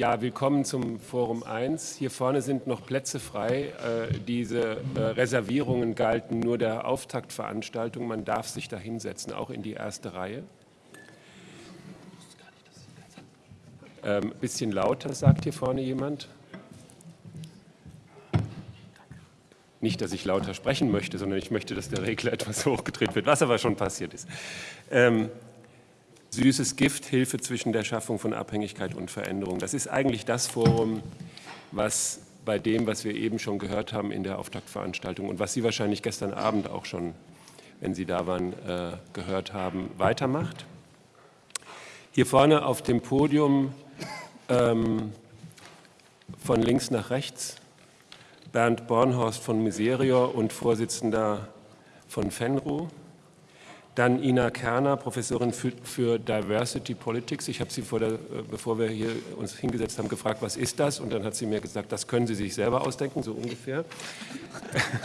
Ja, willkommen zum Forum 1. Hier vorne sind noch Plätze frei. Äh, diese äh, Reservierungen galten nur der Auftaktveranstaltung. Man darf sich da hinsetzen, auch in die erste Reihe. Ähm, bisschen lauter, sagt hier vorne jemand. Nicht, dass ich lauter sprechen möchte, sondern ich möchte, dass der Regler etwas hochgedreht wird, was aber schon passiert ist. Ähm, süßes Gift, Hilfe zwischen der Schaffung von Abhängigkeit und Veränderung. Das ist eigentlich das Forum, was bei dem, was wir eben schon gehört haben in der Auftaktveranstaltung und was Sie wahrscheinlich gestern Abend auch schon, wenn Sie da waren, äh, gehört haben, weitermacht. Hier vorne auf dem Podium ähm, von links nach rechts Bernd Bornhorst von Miserior und Vorsitzender von FENRO. Dann Ina Kerner, Professorin für, für Diversity Politics. Ich habe sie, vor der, bevor wir hier uns hingesetzt haben, gefragt, was ist das? Und dann hat sie mir gesagt, das können Sie sich selber ausdenken, so ungefähr.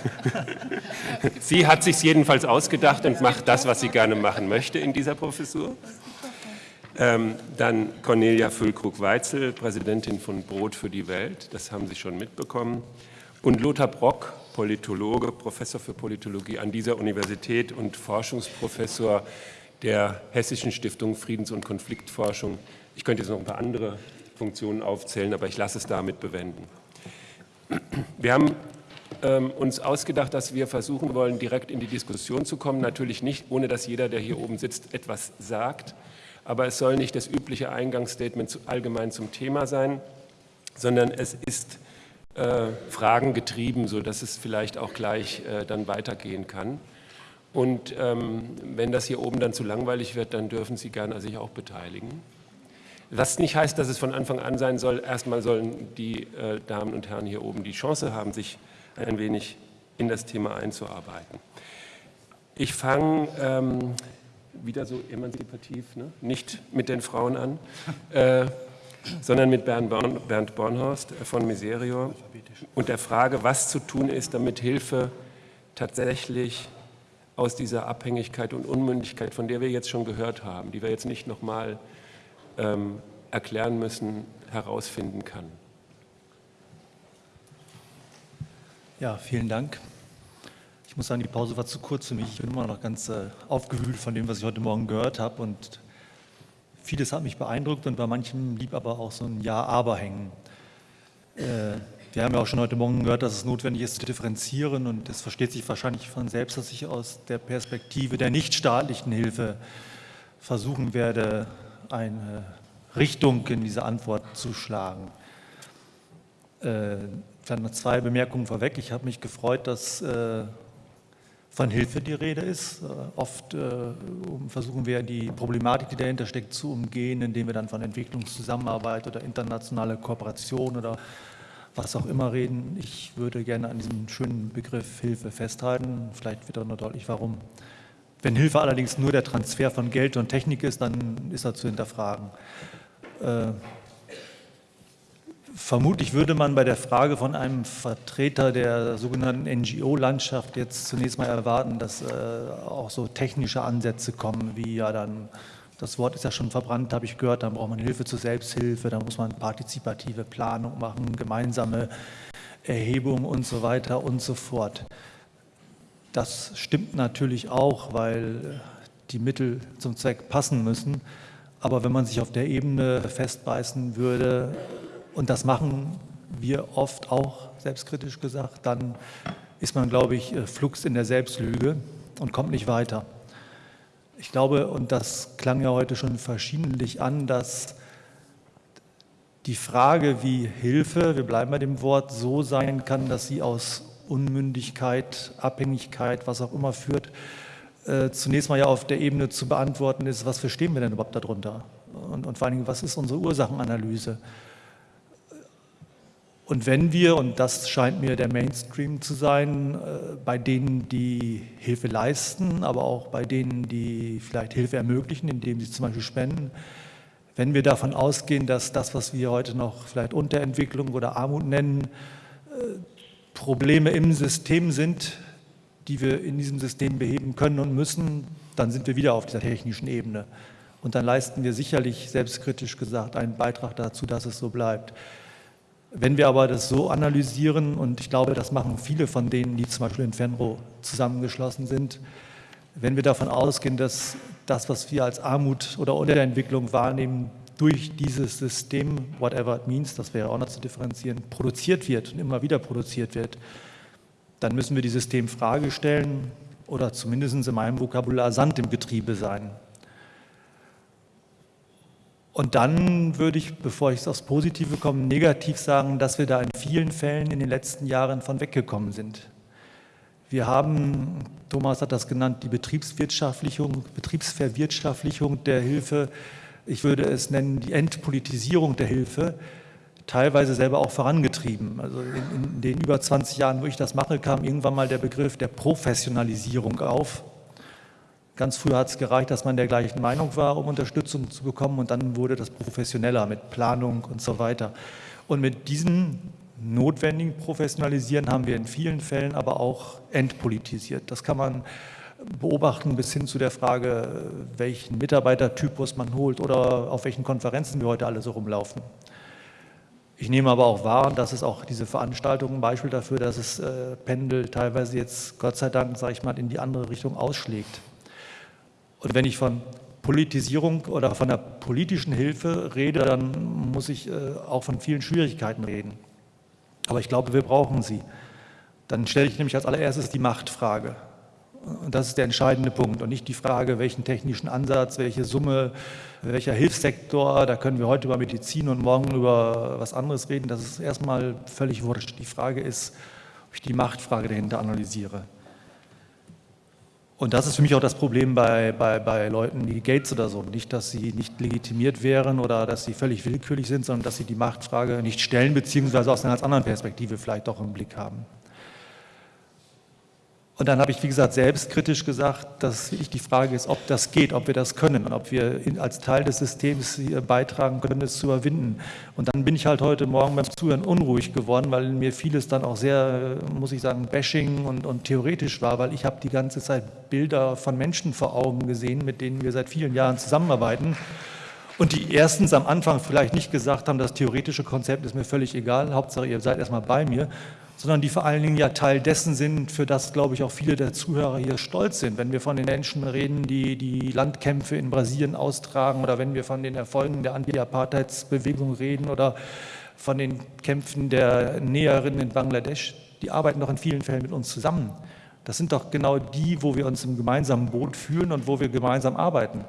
sie hat sich jedenfalls ausgedacht und macht das, was sie gerne machen möchte in dieser Professur. Ähm, dann Cornelia Füllkrug-Weitzel, Präsidentin von Brot für die Welt, das haben Sie schon mitbekommen. Und Lothar Brock, Politologe, Professor für Politologie an dieser Universität und Forschungsprofessor der Hessischen Stiftung Friedens- und Konfliktforschung. Ich könnte jetzt noch ein paar andere Funktionen aufzählen, aber ich lasse es damit bewenden. Wir haben ähm, uns ausgedacht, dass wir versuchen wollen, direkt in die Diskussion zu kommen. Natürlich nicht, ohne dass jeder, der hier oben sitzt, etwas sagt. Aber es soll nicht das übliche Eingangsstatement allgemein zum Thema sein, sondern es ist äh, Fragen getrieben, sodass es vielleicht auch gleich äh, dann weitergehen kann. Und ähm, wenn das hier oben dann zu langweilig wird, dann dürfen Sie gerne sich auch beteiligen. Was nicht heißt, dass es von Anfang an sein soll. Erstmal sollen die äh, Damen und Herren hier oben die Chance haben, sich ein wenig in das Thema einzuarbeiten. Ich fange ähm, wieder so emanzipativ, ne? nicht mit den Frauen an. Äh, sondern mit Bernd, Born, Bernd Bornhorst von Miserior und der Frage, was zu tun ist, damit Hilfe tatsächlich aus dieser Abhängigkeit und Unmündigkeit, von der wir jetzt schon gehört haben, die wir jetzt nicht nochmal ähm, erklären müssen, herausfinden kann. Ja, vielen Dank. Ich muss sagen, die Pause war zu kurz für mich. Ich bin immer noch ganz äh, aufgewühlt von dem, was ich heute Morgen gehört habe und Vieles hat mich beeindruckt und bei manchem blieb aber auch so ein Ja-Aber hängen. Äh, wir haben ja auch schon heute Morgen gehört, dass es notwendig ist zu differenzieren und es versteht sich wahrscheinlich von selbst, dass ich aus der Perspektive der nichtstaatlichen Hilfe versuchen werde, eine Richtung in diese Antwort zu schlagen. Äh, dann noch zwei Bemerkungen vorweg. Ich habe mich gefreut, dass äh, von Hilfe die Rede ist. Äh, oft äh, versuchen wir die Problematik, die dahinter steckt, zu umgehen, indem wir dann von Entwicklungszusammenarbeit oder internationale Kooperation oder was auch immer reden. Ich würde gerne an diesem schönen Begriff Hilfe festhalten. Vielleicht wird auch noch deutlich, warum. Wenn Hilfe allerdings nur der Transfer von Geld und Technik ist, dann ist er zu hinterfragen. Vermutlich würde man bei der Frage von einem Vertreter der sogenannten NGO-Landschaft jetzt zunächst mal erwarten, dass äh, auch so technische Ansätze kommen, wie ja dann, das Wort ist ja schon verbrannt, habe ich gehört, dann braucht man Hilfe zur Selbsthilfe, dann muss man partizipative Planung machen, gemeinsame Erhebung und so weiter und so fort. Das stimmt natürlich auch, weil die Mittel zum Zweck passen müssen. Aber wenn man sich auf der Ebene festbeißen würde, und das machen wir oft auch selbstkritisch gesagt, dann ist man, glaube ich, äh, flugs in der Selbstlüge und kommt nicht weiter. Ich glaube, und das klang ja heute schon verschiedentlich an, dass die Frage, wie Hilfe, wir bleiben bei dem Wort, so sein kann, dass sie aus Unmündigkeit, Abhängigkeit, was auch immer führt, äh, zunächst mal ja auf der Ebene zu beantworten ist, was verstehen wir denn überhaupt darunter? Und, und vor allen Dingen, was ist unsere Ursachenanalyse? Und wenn wir, und das scheint mir der Mainstream zu sein, äh, bei denen, die Hilfe leisten, aber auch bei denen, die vielleicht Hilfe ermöglichen, indem sie zum Beispiel spenden, wenn wir davon ausgehen, dass das, was wir heute noch vielleicht Unterentwicklung oder Armut nennen, äh, Probleme im System sind, die wir in diesem System beheben können und müssen, dann sind wir wieder auf dieser technischen Ebene. Und dann leisten wir sicherlich, selbstkritisch gesagt, einen Beitrag dazu, dass es so bleibt. Wenn wir aber das so analysieren, und ich glaube, das machen viele von denen, die zum Beispiel in Fenro zusammengeschlossen sind, wenn wir davon ausgehen, dass das, was wir als Armut oder Unterentwicklung wahrnehmen, durch dieses System, whatever it means, das wäre auch noch zu differenzieren, produziert wird und immer wieder produziert wird, dann müssen wir die Systemfrage stellen oder zumindest in meinem Vokabular Sand im Getriebe sein. Und dann würde ich, bevor ich aufs Positive komme, negativ sagen, dass wir da in vielen Fällen in den letzten Jahren von weggekommen sind. Wir haben, Thomas hat das genannt, die Betriebswirtschaftlichung, Betriebsverwirtschaftlichung der Hilfe, ich würde es nennen, die Entpolitisierung der Hilfe, teilweise selber auch vorangetrieben. Also in, in den über 20 Jahren, wo ich das mache, kam irgendwann mal der Begriff der Professionalisierung auf. Ganz früher hat es gereicht, dass man der gleichen Meinung war, um Unterstützung zu bekommen und dann wurde das professioneller mit Planung und so weiter. Und mit diesem notwendigen Professionalisieren haben wir in vielen Fällen aber auch entpolitisiert. Das kann man beobachten bis hin zu der Frage, welchen Mitarbeitertypus man holt oder auf welchen Konferenzen wir heute alle so rumlaufen. Ich nehme aber auch wahr, dass es auch diese Veranstaltungen ein Beispiel dafür, dass es äh, Pendel teilweise jetzt Gott sei Dank, sage ich mal, in die andere Richtung ausschlägt. Und wenn ich von Politisierung oder von der politischen Hilfe rede, dann muss ich äh, auch von vielen Schwierigkeiten reden. Aber ich glaube, wir brauchen sie. Dann stelle ich nämlich als allererstes die Machtfrage. Und das ist der entscheidende Punkt und nicht die Frage, welchen technischen Ansatz, welche Summe, welcher Hilfssektor. Da können wir heute über Medizin und morgen über was anderes reden. Das ist erstmal völlig wurscht. Die Frage ist, ob ich die Machtfrage dahinter analysiere. Und das ist für mich auch das Problem bei, bei, bei Leuten wie Gates oder so. Nicht, dass sie nicht legitimiert wären oder dass sie völlig willkürlich sind, sondern dass sie die Machtfrage nicht stellen, beziehungsweise aus einer ganz anderen Perspektive vielleicht doch im Blick haben. Und dann habe ich, wie gesagt, selbstkritisch gesagt, dass ich die Frage ist, ob das geht, ob wir das können und ob wir als Teil des Systems beitragen können, es zu überwinden. Und dann bin ich halt heute Morgen beim Zuhören unruhig geworden, weil mir vieles dann auch sehr, muss ich sagen, bashing und, und theoretisch war, weil ich habe die ganze Zeit Bilder von Menschen vor Augen gesehen, mit denen wir seit vielen Jahren zusammenarbeiten. Und die erstens am Anfang vielleicht nicht gesagt haben, das theoretische Konzept ist mir völlig egal, Hauptsache ihr seid erstmal bei mir sondern die vor allen Dingen ja Teil dessen sind, für das, glaube ich, auch viele der Zuhörer hier stolz sind. Wenn wir von den Menschen reden, die die Landkämpfe in Brasilien austragen oder wenn wir von den Erfolgen der Anti-Apartheidsbewegung reden oder von den Kämpfen der Näherinnen in Bangladesch, die arbeiten doch in vielen Fällen mit uns zusammen. Das sind doch genau die, wo wir uns im gemeinsamen Boot fühlen und wo wir gemeinsam arbeiten.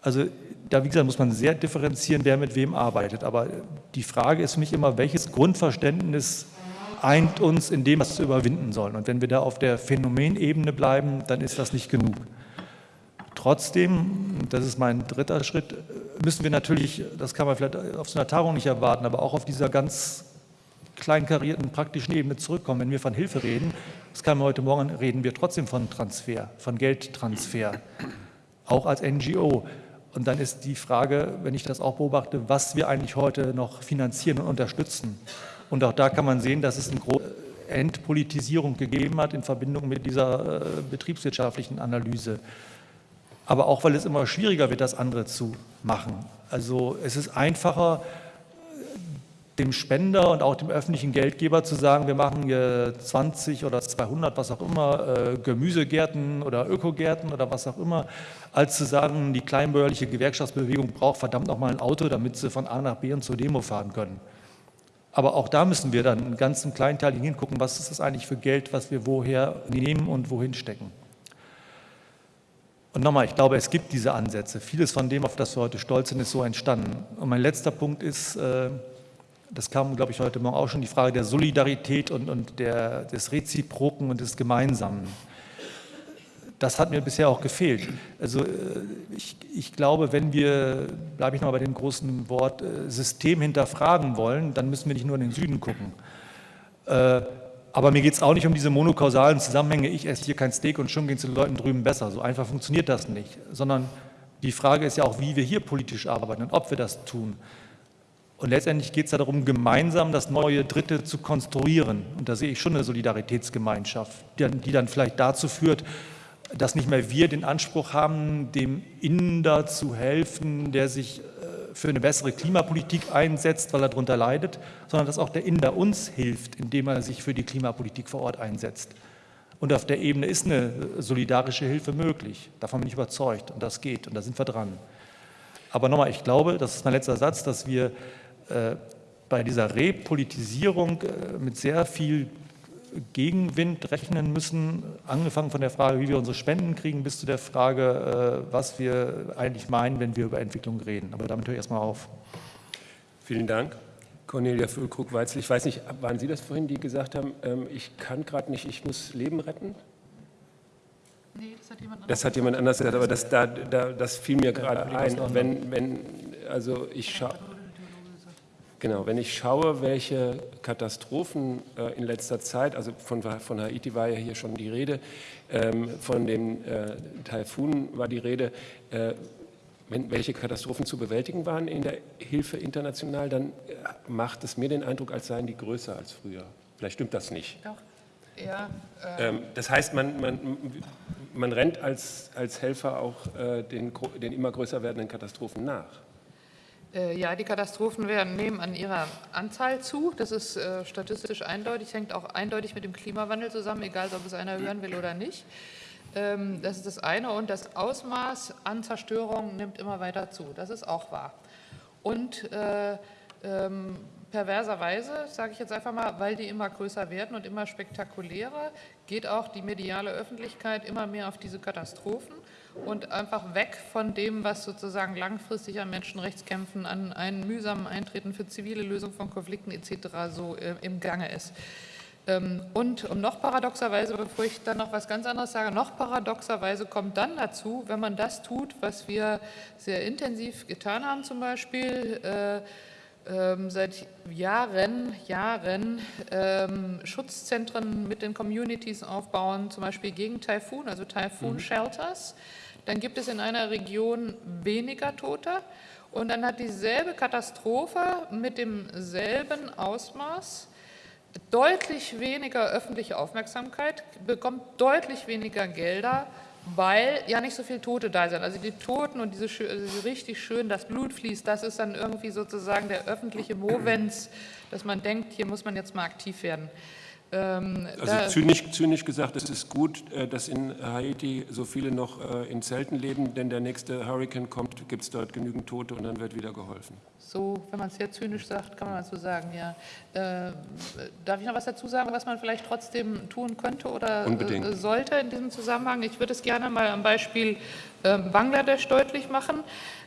Also da, wie gesagt, muss man sehr differenzieren, wer mit wem arbeitet. Aber die Frage ist für mich immer, welches Grundverständnis eint uns in dem, was wir überwinden sollen. Und wenn wir da auf der Phänomenebene bleiben, dann ist das nicht genug. Trotzdem, das ist mein dritter Schritt, müssen wir natürlich, das kann man vielleicht auf so einer Tagung nicht erwarten, aber auch auf dieser ganz kleinkarierten praktischen Ebene zurückkommen. Wenn wir von Hilfe reden, das kann man heute Morgen, reden wir trotzdem von Transfer, von Geldtransfer, auch als NGO. Und dann ist die Frage, wenn ich das auch beobachte, was wir eigentlich heute noch finanzieren und unterstützen. Und auch da kann man sehen, dass es eine große Entpolitisierung gegeben hat in Verbindung mit dieser äh, betriebswirtschaftlichen Analyse. Aber auch, weil es immer schwieriger wird, das andere zu machen. Also es ist einfacher, dem Spender und auch dem öffentlichen Geldgeber zu sagen, wir machen hier 20 oder 200, was auch immer, äh, Gemüsegärten oder Ökogärten oder was auch immer, als zu sagen, die kleinbäuerliche Gewerkschaftsbewegung braucht verdammt noch mal ein Auto, damit sie von A nach B und zur Demo fahren können. Aber auch da müssen wir dann einen ganzen kleinen Teil hingucken, was ist das eigentlich für Geld, was wir woher nehmen und wohin stecken. Und nochmal, ich glaube, es gibt diese Ansätze. Vieles von dem, auf das wir heute stolz sind, ist so entstanden. Und mein letzter Punkt ist, äh, das kam, glaube ich, heute Morgen auch schon, die Frage der Solidarität und, und der, des Reziproken und des Gemeinsamen das hat mir bisher auch gefehlt. Also äh, ich, ich glaube, wenn wir, bleibe ich noch bei dem großen Wort, äh, System hinterfragen wollen, dann müssen wir nicht nur in den Süden gucken. Äh, aber mir geht es auch nicht um diese monokausalen Zusammenhänge, ich esse hier kein Steak und schon geht es den Leuten drüben besser. So einfach funktioniert das nicht. Sondern die Frage ist ja auch, wie wir hier politisch arbeiten und ob wir das tun. Und letztendlich geht es ja darum, gemeinsam das neue Dritte zu konstruieren. Und da sehe ich schon eine Solidaritätsgemeinschaft, die, die dann vielleicht dazu führt, dass nicht mehr wir den Anspruch haben, dem Inder zu helfen, der sich äh, für eine bessere Klimapolitik einsetzt, weil er darunter leidet, sondern dass auch der Inder uns hilft, indem er sich für die Klimapolitik vor Ort einsetzt. Und auf der Ebene ist eine solidarische Hilfe möglich. Davon bin ich überzeugt und das geht und da sind wir dran. Aber nochmal, ich glaube, das ist mein letzter Satz, dass wir äh, bei dieser Repolitisierung äh, mit sehr viel Gegenwind rechnen müssen, angefangen von der Frage, wie wir unsere Spenden kriegen, bis zu der Frage, äh, was wir eigentlich meinen, wenn wir über Entwicklung reden. Aber damit höre ich erstmal auf. Vielen Dank. Cornelia Füllkrug-Weitzel, ich weiß nicht, waren Sie das vorhin, die gesagt haben, ähm, ich kann gerade nicht, ich muss Leben retten? Nee, das hat jemand anders, das hat jemand anders gesagt, aber das, da, da, das fiel mir gerade ein. Wenn, wenn, also ich schaue... Genau, wenn ich schaue, welche Katastrophen äh, in letzter Zeit, also von, von, Haiti war ja hier schon die Rede, ähm, von dem äh, Taifun war die Rede, äh, wenn, welche Katastrophen zu bewältigen waren in der Hilfe international, dann äh, macht es mir den Eindruck, als seien die größer als früher. Vielleicht stimmt das nicht. Doch. Ja, äh ähm, das heißt, man, man, man rennt als, als Helfer auch äh, den, den immer größer werdenden Katastrophen nach. Äh, ja, die Katastrophen werden, nehmen an ihrer Anzahl zu. Das ist äh, statistisch eindeutig, hängt auch eindeutig mit dem Klimawandel zusammen, egal ob es einer hören will oder nicht. Ähm, das ist das eine. Und das Ausmaß an Zerstörung nimmt immer weiter zu. Das ist auch wahr. Und äh, ähm, perverserweise, sage ich jetzt einfach mal, weil die immer größer werden und immer spektakulärer, geht auch die mediale Öffentlichkeit immer mehr auf diese Katastrophen und einfach weg von dem, was sozusagen langfristig an Menschenrechtskämpfen, an einen mühsamen Eintreten für zivile Lösung von Konflikten etc. so äh, im Gange ist. Ähm, und um noch paradoxerweise, bevor ich dann noch was ganz anderes sage, noch paradoxerweise kommt dann dazu, wenn man das tut, was wir sehr intensiv getan haben zum Beispiel, äh, ähm, seit Jahren, Jahren ähm, Schutzzentren mit den Communities aufbauen, zum Beispiel gegen Taifun, also Taifun-Shelters. Mhm. Dann gibt es in einer Region weniger Tote und dann hat dieselbe Katastrophe mit demselben Ausmaß deutlich weniger öffentliche Aufmerksamkeit, bekommt deutlich weniger Gelder weil ja nicht so viele Tote da sind. Also die Toten und diese also richtig schön, das Blut fließt, das ist dann irgendwie sozusagen der öffentliche Movens, dass man denkt, hier muss man jetzt mal aktiv werden. Ähm, also zynisch, zynisch, gesagt, es ist gut, äh, dass in Haiti so viele noch äh, in Zelten leben, denn der nächste Hurricane kommt, gibt es dort genügend Tote und dann wird wieder geholfen. So, wenn man es sehr zynisch sagt, kann man so sagen, ja. Äh, darf ich noch was dazu sagen, was man vielleicht trotzdem tun könnte oder Unbedingt. sollte in diesem Zusammenhang? Ich würde es gerne mal am Beispiel ähm, Bangladesch deutlich machen.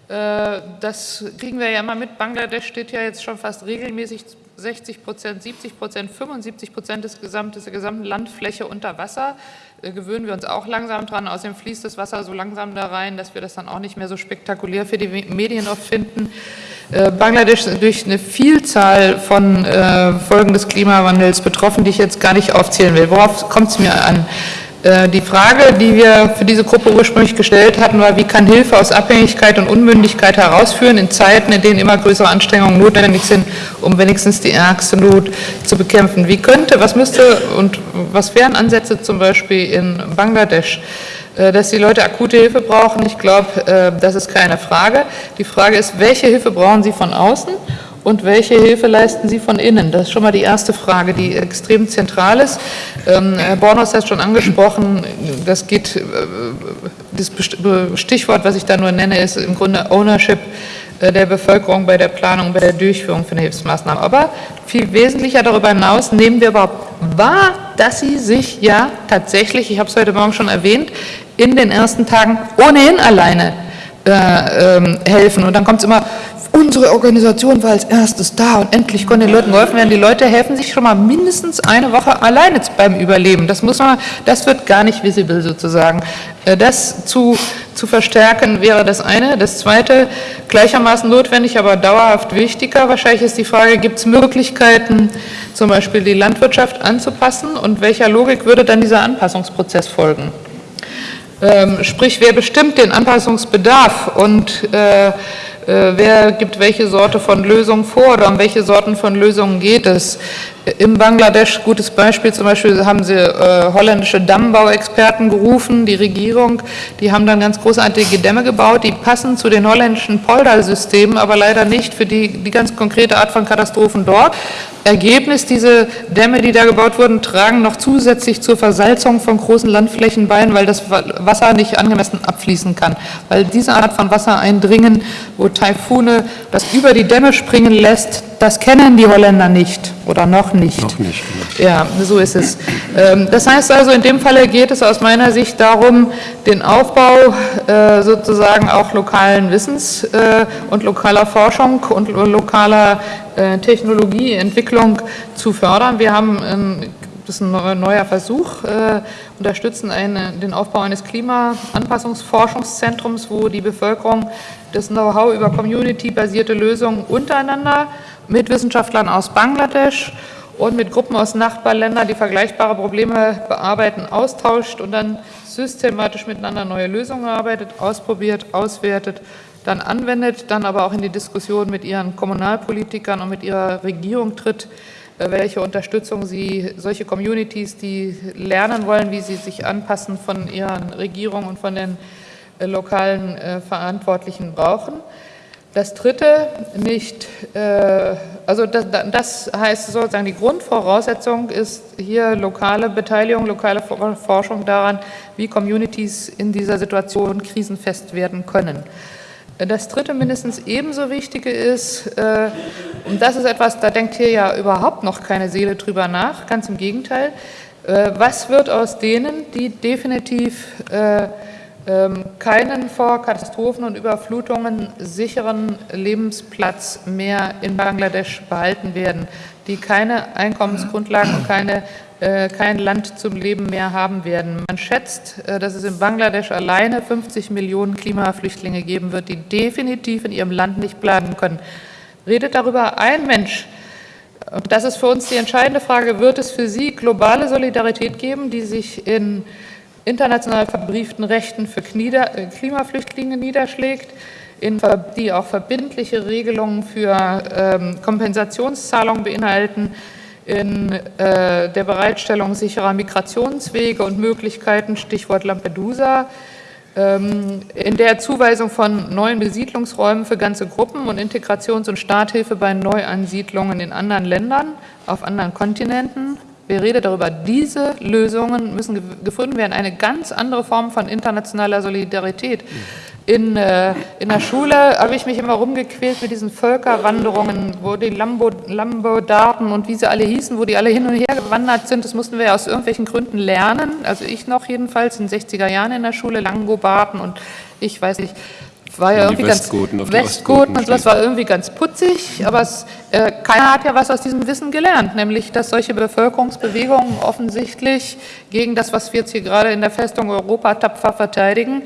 Das kriegen wir ja immer mit. Bangladesch steht ja jetzt schon fast regelmäßig 60 Prozent, 70 Prozent, 75 Prozent des gesamten, der gesamten Landfläche unter Wasser. Äh, gewöhnen wir uns auch langsam dran. Außerdem fließt das Wasser so langsam da rein, dass wir das dann auch nicht mehr so spektakulär für die Medien oft finden. Äh, Bangladesch ist durch eine Vielzahl von äh, Folgen des Klimawandels betroffen, die ich jetzt gar nicht aufzählen will. Worauf kommt es mir an? Äh, die Frage, die wir für diese Gruppe ursprünglich gestellt hatten, war, wie kann Hilfe aus Abhängigkeit und Unmündigkeit herausführen in Zeiten, in denen immer größere Anstrengungen notwendig sind, um wenigstens die ärgste Not zu bekämpfen. Wie könnte, was müsste und was wären Ansätze zum Beispiel in Bangladesch? Äh, dass die Leute akute Hilfe brauchen, ich glaube, äh, das ist keine Frage. Die Frage ist, welche Hilfe brauchen sie von außen und welche Hilfe leisten Sie von innen? Das ist schon mal die erste Frage, die extrem zentral ist. Ähm, Herr Bornhaus hat schon angesprochen, das geht, äh, das Stichwort, was ich da nur nenne, ist im Grunde Ownership äh, der Bevölkerung bei der Planung, bei der Durchführung von Hilfsmaßnahmen. Aber viel wesentlicher darüber hinaus nehmen wir überhaupt wahr, dass sie sich ja tatsächlich, ich habe es heute Morgen schon erwähnt, in den ersten Tagen ohnehin alleine äh, ähm, helfen. Und dann kommt es immer, unsere Organisation war als erstes da und endlich konnte den Leuten geholfen werden. Die Leute helfen sich schon mal mindestens eine Woche alleine beim Überleben. Das muss man, das wird gar nicht visible sozusagen. Äh, das zu, zu verstärken wäre das eine. Das zweite, gleichermaßen notwendig, aber dauerhaft wichtiger wahrscheinlich ist die Frage, gibt es Möglichkeiten, zum Beispiel die Landwirtschaft anzupassen und welcher Logik würde dann dieser Anpassungsprozess folgen? Ähm, sprich, wer bestimmt den Anpassungsbedarf und äh, wer gibt welche Sorte von Lösungen vor oder um welche Sorten von Lösungen geht es. In Bangladesch, gutes Beispiel, zum Beispiel haben sie äh, holländische Dammbauexperten gerufen, die Regierung, die haben dann ganz großartige Dämme gebaut, die passen zu den holländischen Poldal-Systemen, aber leider nicht für die, die ganz konkrete Art von Katastrophen dort. Ergebnis, diese Dämme, die da gebaut wurden, tragen noch zusätzlich zur Versalzung von großen Landflächen bei, weil das Wasser nicht angemessen abfließen kann. Weil diese Art von Wassereindringen, wo Taifune das über die Dämme springen lässt, das kennen die Holländer nicht oder noch nicht. Noch nicht. Genau. Ja, so ist es. Ähm, das heißt also, in dem Falle geht es aus meiner Sicht darum, den Aufbau äh, sozusagen auch lokalen Wissens äh, und lokaler Forschung und lokaler äh, Technologieentwicklung zu fördern. Wir haben ähm, das ist ein neuer Versuch, äh, unterstützen eine, den Aufbau eines Klimaanpassungsforschungszentrums, wo die Bevölkerung das Know-how über community-basierte Lösungen untereinander mit Wissenschaftlern aus Bangladesch und mit Gruppen aus Nachbarländern, die vergleichbare Probleme bearbeiten, austauscht und dann systematisch miteinander neue Lösungen arbeitet, ausprobiert, auswertet, dann anwendet, dann aber auch in die Diskussion mit ihren Kommunalpolitikern und mit ihrer Regierung tritt, äh, welche Unterstützung sie solche Communities, die lernen wollen, wie sie sich anpassen von ihren Regierungen und von den äh, lokalen äh, Verantwortlichen brauchen. Das dritte nicht, äh, also das, das, heißt sozusagen, die Grundvoraussetzung ist hier lokale Beteiligung, lokale Forschung daran, wie Communities in dieser Situation krisenfest werden können. Das dritte mindestens ebenso wichtige ist, äh, und das ist etwas, da denkt hier ja überhaupt noch keine Seele drüber nach, ganz im Gegenteil, äh, was wird aus denen, die definitiv äh, keinen vor Katastrophen und Überflutungen sicheren Lebensplatz mehr in Bangladesch behalten werden, die keine Einkommensgrundlagen und keine, äh, kein Land zum Leben mehr haben werden. Man schätzt, äh, dass es in Bangladesch alleine 50 Millionen Klimaflüchtlinge geben wird, die definitiv in ihrem Land nicht bleiben können. Redet darüber ein Mensch, und das ist für uns die entscheidende Frage, wird es für Sie globale Solidarität geben, die sich in international verbrieften Rechten für äh, Klimaflüchtlinge niederschlägt, in, die auch verbindliche Regelungen für ähm, Kompensationszahlungen beinhalten, in äh, der Bereitstellung sicherer Migrationswege und Möglichkeiten, Stichwort Lampedusa, ähm, in der Zuweisung von neuen Besiedlungsräumen für ganze Gruppen und Integrations- und Starthilfe bei Neuansiedlungen in anderen Ländern, auf anderen Kontinenten, wir reden darüber, diese Lösungen müssen gefunden werden, eine ganz andere Form von internationaler Solidarität. In, äh, in der Schule habe ich mich immer rumgequält mit diesen Völkerwanderungen, wo die Lambo, Lambodaten und wie sie alle hießen, wo die alle hin und her gewandert sind. Das mussten wir ja aus irgendwelchen Gründen lernen. Also ich noch jedenfalls in den 60er Jahren in der Schule, Langobarden und ich weiß nicht, war ja irgendwie Westgoten ganz Westgoten und sowas war irgendwie ganz putzig, aber es, äh, keiner hat ja was aus diesem Wissen gelernt, nämlich dass solche Bevölkerungsbewegungen offensichtlich gegen das, was wir jetzt hier gerade in der Festung Europa tapfer verteidigen,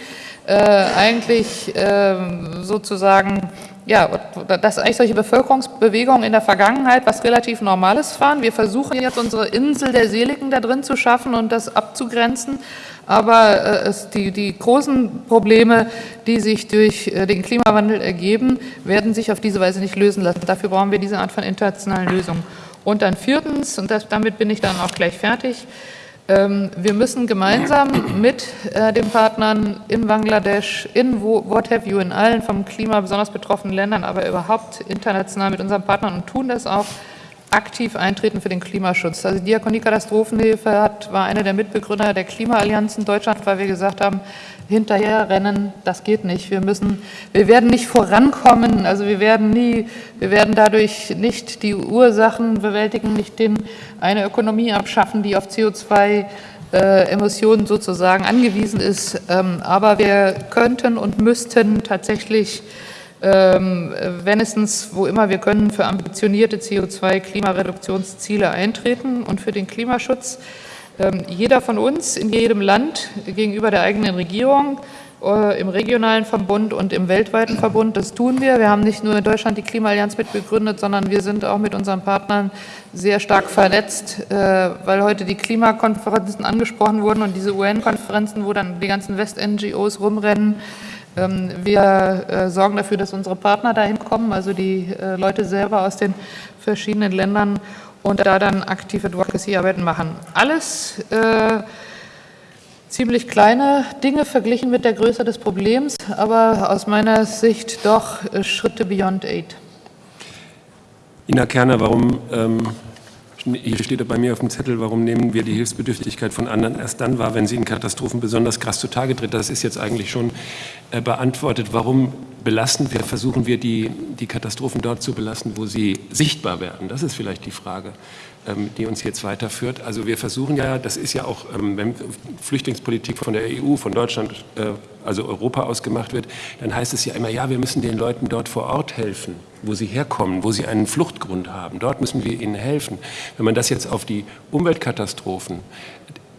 äh, eigentlich äh, sozusagen ja, dass eigentlich solche Bevölkerungsbewegungen in der Vergangenheit was relativ Normales waren. Wir versuchen jetzt unsere Insel der Seligen da drin zu schaffen und das abzugrenzen. Aber äh, es, die, die großen Probleme, die sich durch äh, den Klimawandel ergeben, werden sich auf diese Weise nicht lösen lassen. Dafür brauchen wir diese Art von internationalen Lösungen. Und dann viertens, und das, damit bin ich dann auch gleich fertig, ähm, wir müssen gemeinsam mit äh, den Partnern in Bangladesch, in What Have You, in allen vom Klima besonders betroffenen Ländern, aber überhaupt international mit unseren Partnern und tun das auch, aktiv eintreten für den Klimaschutz. Also die Diakonie Katastrophenhilfe hat, war einer der Mitbegründer der Klimaallianz in Deutschland, weil wir gesagt haben, hinterherrennen, das geht nicht. Wir müssen, wir werden nicht vorankommen, also wir werden nie, wir werden dadurch nicht die Ursachen bewältigen, nicht den, eine Ökonomie abschaffen, die auf CO2 äh, Emissionen sozusagen angewiesen ist. Ähm, aber wir könnten und müssten tatsächlich ähm, wenigstens, wo immer wir können, für ambitionierte CO2-Klimareduktionsziele eintreten und für den Klimaschutz. Ähm, jeder von uns in jedem Land gegenüber der eigenen Regierung, äh, im regionalen Verbund und im weltweiten Verbund, das tun wir. Wir haben nicht nur in Deutschland die Klimaallianz mitbegründet, sondern wir sind auch mit unseren Partnern sehr stark vernetzt, äh, weil heute die Klimakonferenzen angesprochen wurden und diese UN-Konferenzen, wo dann die ganzen West-NGOs rumrennen, wir äh, sorgen dafür, dass unsere Partner dahin kommen, also die äh, Leute selber aus den verschiedenen Ländern. und da dann aktive Advocacy-Arbeiten machen. Alles äh, ziemlich kleine Dinge verglichen mit der Größe des Problems, aber aus meiner Sicht doch äh, Schritte beyond aid. Ina Kerner, warum ähm, hier steht bei mir auf dem Zettel, warum nehmen wir die Hilfsbedürftigkeit von anderen erst dann wahr, wenn sie in Katastrophen besonders krass zutage tritt. Das ist jetzt eigentlich schon äh, beantwortet. Warum belasten wir, versuchen wir die, die Katastrophen dort zu belasten, wo sie sichtbar werden? Das ist vielleicht die Frage. Ähm, die uns jetzt weiterführt. Also wir versuchen ja, das ist ja auch, ähm, wenn Flüchtlingspolitik von der EU, von Deutschland, äh, also Europa aus gemacht wird, dann heißt es ja immer, ja, wir müssen den Leuten dort vor Ort helfen, wo sie herkommen, wo sie einen Fluchtgrund haben. Dort müssen wir ihnen helfen. Wenn man das jetzt auf die Umweltkatastrophen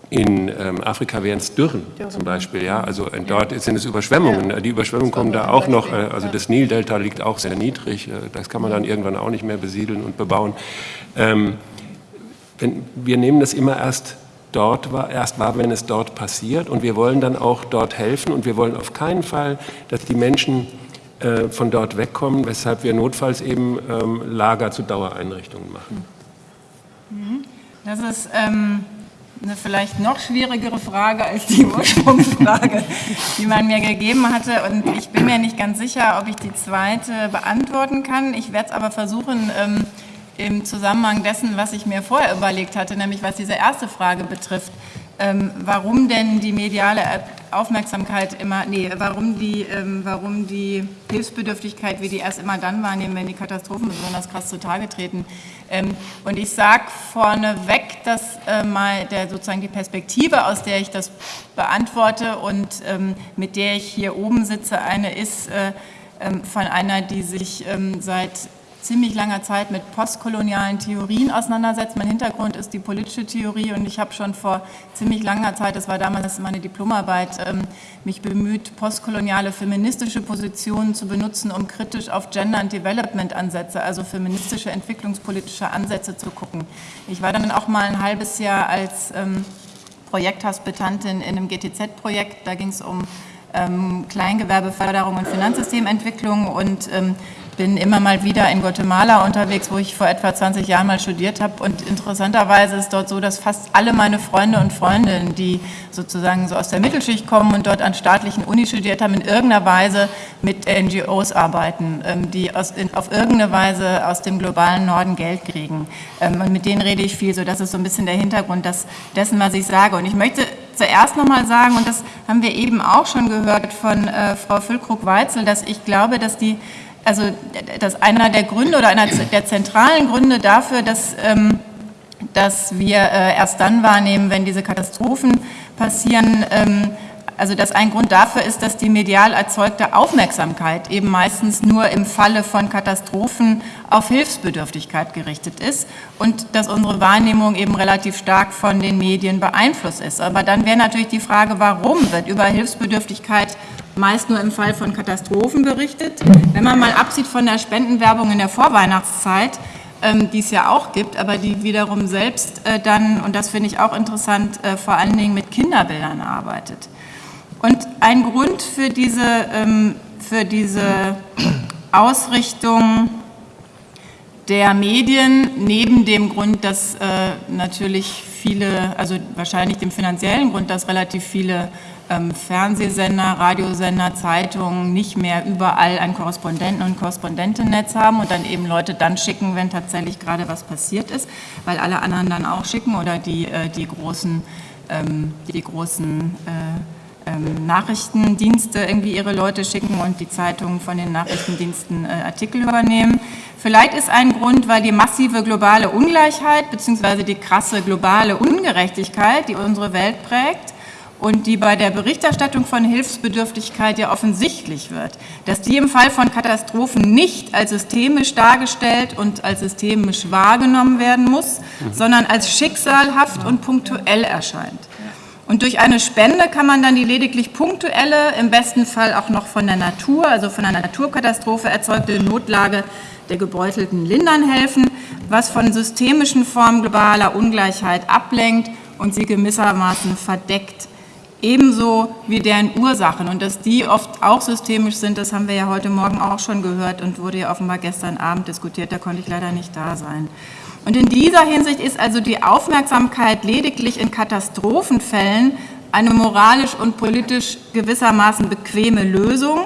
in ähm, Afrika wären es Dürren zum Beispiel, ja. Also äh, dort sind es Überschwemmungen. Die Überschwemmungen kommen da auch noch. Äh, also das Nildelta liegt auch sehr niedrig. Äh, das kann man dann irgendwann auch nicht mehr besiedeln und bebauen. Ähm, wenn, wir nehmen das immer erst dort wahr, erst wahr, wenn es dort passiert und wir wollen dann auch dort helfen und wir wollen auf keinen Fall, dass die Menschen äh, von dort wegkommen, weshalb wir notfalls eben ähm, Lager zu Dauereinrichtungen machen. Mhm. Das ist ähm, eine vielleicht noch schwierigere Frage als die Ursprungsfrage, die man mir gegeben hatte. Und ich bin mir nicht ganz sicher, ob ich die zweite beantworten kann. Ich werde es aber versuchen, ähm, im Zusammenhang dessen, was ich mir vorher überlegt hatte, nämlich was diese erste Frage betrifft, ähm, warum denn die mediale Aufmerksamkeit immer, nee, warum die, ähm, warum die Hilfsbedürftigkeit, wie die erst immer dann wahrnehmen, wenn die Katastrophen besonders krass zutage treten. Ähm, und ich sage vorneweg, dass äh, mal der, sozusagen die Perspektive, aus der ich das beantworte und ähm, mit der ich hier oben sitze, eine ist äh, ähm, von einer, die sich ähm, seit ziemlich langer Zeit mit postkolonialen Theorien auseinandersetzt. Mein Hintergrund ist die politische Theorie und ich habe schon vor ziemlich langer Zeit, das war damals meine Diplomarbeit, ähm, mich bemüht, postkoloniale feministische Positionen zu benutzen, um kritisch auf Gender- und Development-Ansätze, also feministische entwicklungspolitische Ansätze zu gucken. Ich war dann auch mal ein halbes Jahr als ähm, Projekthospitantin in einem GTZ-Projekt, da ging es um ähm, Kleingewerbeförderung und Finanzsystementwicklung und ähm, bin immer mal wieder in Guatemala unterwegs, wo ich vor etwa 20 Jahren mal studiert habe. Und interessanterweise ist dort so, dass fast alle meine Freunde und Freundinnen, die sozusagen so aus der Mittelschicht kommen und dort an staatlichen Uni studiert haben, in irgendeiner Weise mit NGOs arbeiten, ähm, die aus, auf irgendeine Weise aus dem globalen Norden Geld kriegen. Ähm, und mit denen rede ich viel. So, das ist so ein bisschen der Hintergrund des, dessen, was ich sage. Und ich möchte zuerst nochmal sagen, und das haben wir eben auch schon gehört von äh, Frau Füllkrug-Weitzel, dass ich glaube, dass die also dass einer der Gründe oder einer der zentralen Gründe dafür, dass, ähm, dass wir äh, erst dann wahrnehmen, wenn diese Katastrophen passieren, ähm, also dass ein Grund dafür ist, dass die medial erzeugte Aufmerksamkeit eben meistens nur im Falle von Katastrophen auf Hilfsbedürftigkeit gerichtet ist und dass unsere Wahrnehmung eben relativ stark von den Medien beeinflusst ist. Aber dann wäre natürlich die Frage, warum wird über Hilfsbedürftigkeit meist nur im Fall von Katastrophen berichtet. Wenn man mal absieht von der Spendenwerbung in der Vorweihnachtszeit, ähm, die es ja auch gibt, aber die wiederum selbst äh, dann, und das finde ich auch interessant, äh, vor allen Dingen mit Kinderbildern arbeitet. Und ein Grund für diese, ähm, für diese Ausrichtung der Medien, neben dem Grund, dass äh, natürlich viele, also wahrscheinlich dem finanziellen Grund, dass relativ viele ähm, Fernsehsender, Radiosender, Zeitungen nicht mehr überall ein Korrespondenten- und Korrespondentennetz haben und dann eben Leute dann schicken, wenn tatsächlich gerade was passiert ist, weil alle anderen dann auch schicken oder die, äh, die großen, ähm, die großen äh, ähm, Nachrichtendienste irgendwie ihre Leute schicken und die Zeitungen von den Nachrichtendiensten äh, Artikel übernehmen. Vielleicht ist ein Grund, weil die massive globale Ungleichheit bzw. die krasse globale Ungerechtigkeit, die unsere Welt prägt, und die bei der Berichterstattung von Hilfsbedürftigkeit ja offensichtlich wird, dass die im Fall von Katastrophen nicht als systemisch dargestellt und als systemisch wahrgenommen werden muss, mhm. sondern als schicksalhaft und punktuell erscheint. Und durch eine Spende kann man dann die lediglich punktuelle, im besten Fall auch noch von der Natur, also von einer Naturkatastrophe erzeugte Notlage der Gebeutelten lindern helfen, was von systemischen Formen globaler Ungleichheit ablenkt und sie gewissermaßen verdeckt ebenso wie deren Ursachen. Und dass die oft auch systemisch sind, das haben wir ja heute Morgen auch schon gehört und wurde ja offenbar gestern Abend diskutiert, da konnte ich leider nicht da sein. Und in dieser Hinsicht ist also die Aufmerksamkeit lediglich in Katastrophenfällen eine moralisch und politisch gewissermaßen bequeme Lösung,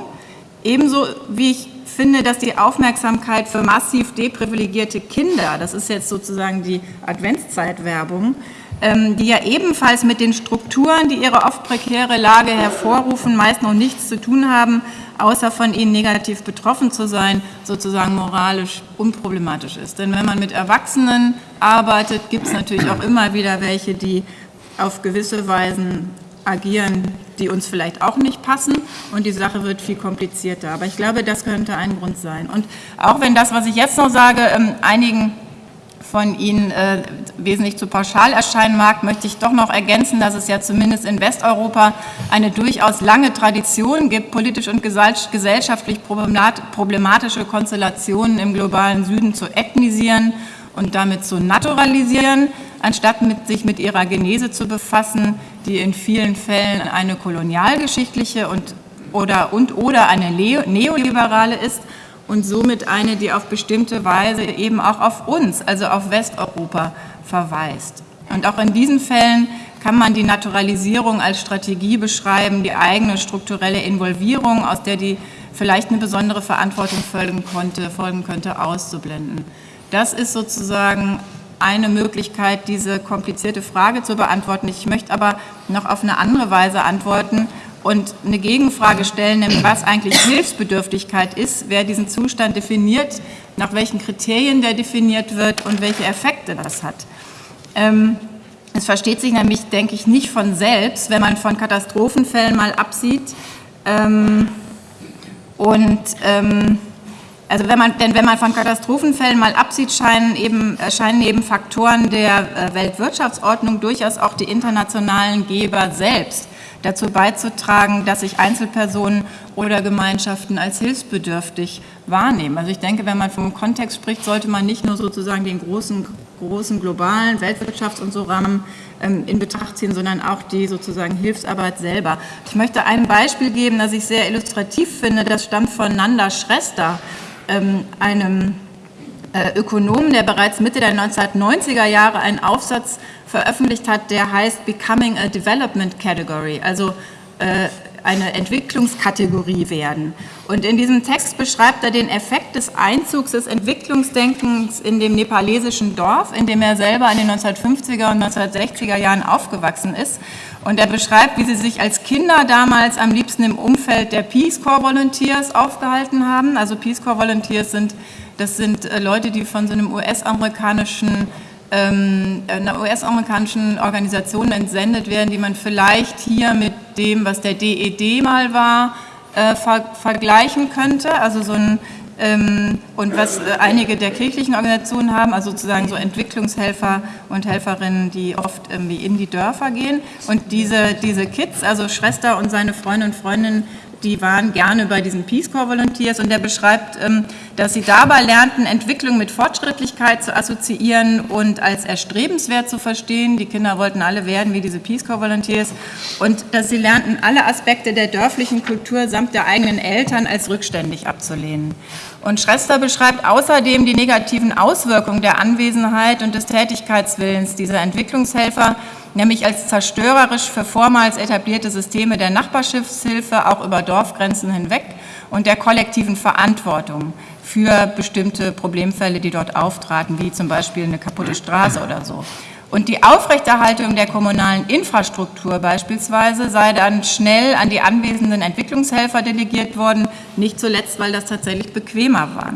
ebenso wie ich finde, dass die Aufmerksamkeit für massiv deprivilegierte Kinder, das ist jetzt sozusagen die Adventszeitwerbung, ähm, die ja ebenfalls mit den Strukturen, die ihre oft prekäre Lage hervorrufen, meist noch nichts zu tun haben, außer von ihnen negativ betroffen zu sein, sozusagen moralisch unproblematisch ist. Denn wenn man mit Erwachsenen arbeitet, gibt es natürlich auch immer wieder welche, die auf gewisse Weisen agieren, die uns vielleicht auch nicht passen und die Sache wird viel komplizierter. Aber ich glaube, das könnte ein Grund sein. Und auch wenn das, was ich jetzt noch sage, ähm, einigen von Ihnen äh, wesentlich zu pauschal erscheinen mag, möchte ich doch noch ergänzen, dass es ja zumindest in Westeuropa eine durchaus lange Tradition gibt, politisch und gesellschaftlich problematische Konstellationen im globalen Süden zu ethnisieren und damit zu naturalisieren, anstatt mit, sich mit ihrer Genese zu befassen, die in vielen Fällen eine kolonialgeschichtliche und oder, und, oder eine neoliberale ist und somit eine, die auf bestimmte Weise eben auch auf uns, also auf Westeuropa verweist. Und auch in diesen Fällen kann man die Naturalisierung als Strategie beschreiben, die eigene strukturelle Involvierung, aus der die vielleicht eine besondere Verantwortung folgen, konnte, folgen könnte, auszublenden. Das ist sozusagen eine Möglichkeit, diese komplizierte Frage zu beantworten. Ich möchte aber noch auf eine andere Weise antworten und eine Gegenfrage stellen, nämlich was eigentlich Hilfsbedürftigkeit ist, wer diesen Zustand definiert, nach welchen Kriterien der definiert wird und welche Effekte das hat. Ähm, es versteht sich nämlich, denke ich, nicht von selbst, wenn man von Katastrophenfällen mal absieht. Ähm, und ähm, also wenn man, denn wenn man von Katastrophenfällen mal absieht, scheinen eben, scheinen eben Faktoren der äh, Weltwirtschaftsordnung durchaus auch die internationalen Geber selbst dazu beizutragen, dass sich Einzelpersonen oder Gemeinschaften als hilfsbedürftig wahrnehmen. Also ich denke, wenn man vom Kontext spricht, sollte man nicht nur sozusagen den großen, großen globalen Weltwirtschafts- und so Rahmen ähm, in Betracht ziehen, sondern auch die sozusagen Hilfsarbeit selber. Ich möchte ein Beispiel geben, das ich sehr illustrativ finde. Das stammt von Nanda Schrester, ähm, einem Ökonomen, der bereits Mitte der 1990er Jahre einen Aufsatz veröffentlicht hat, der heißt Becoming a Development Category, also äh, eine Entwicklungskategorie werden. Und in diesem Text beschreibt er den Effekt des Einzugs des Entwicklungsdenkens in dem nepalesischen Dorf, in dem er selber in den 1950er und 1960er Jahren aufgewachsen ist. Und er beschreibt, wie sie sich als Kinder damals am liebsten im Umfeld der Peace Corps Volunteers aufgehalten haben. Also Peace Corps Volunteers sind, das sind äh, Leute, die von so einem US-amerikanischen ähm, einer US-amerikanischen Organisation entsendet werden, die man vielleicht hier mit dem, was der DED e mal war, äh, ver vergleichen könnte. Also so ein ähm, und was äh, einige der kirchlichen Organisationen haben, also sozusagen so Entwicklungshelfer und Helferinnen, die oft irgendwie in die Dörfer gehen. Und diese, diese Kids, also Schwester und seine Freunde und Freundinnen, die waren gerne bei diesen Peace Corps Volunteers und der beschreibt, ähm, dass sie dabei lernten, Entwicklung mit Fortschrittlichkeit zu assoziieren und als erstrebenswert zu verstehen. Die Kinder wollten alle werden wie diese Peace Corps Volunteers und dass sie lernten, alle Aspekte der dörflichen Kultur samt der eigenen Eltern als rückständig abzulehnen. Und Schrester beschreibt außerdem die negativen Auswirkungen der Anwesenheit und des Tätigkeitswillens dieser Entwicklungshelfer nämlich als zerstörerisch für vormals etablierte Systeme der Nachbarschaftshilfe auch über Dorfgrenzen hinweg und der kollektiven Verantwortung für bestimmte Problemfälle, die dort auftraten, wie zum Beispiel eine kaputte Straße oder so. Und die Aufrechterhaltung der kommunalen Infrastruktur beispielsweise sei dann schnell an die anwesenden Entwicklungshelfer delegiert worden, nicht zuletzt, weil das tatsächlich bequemer war.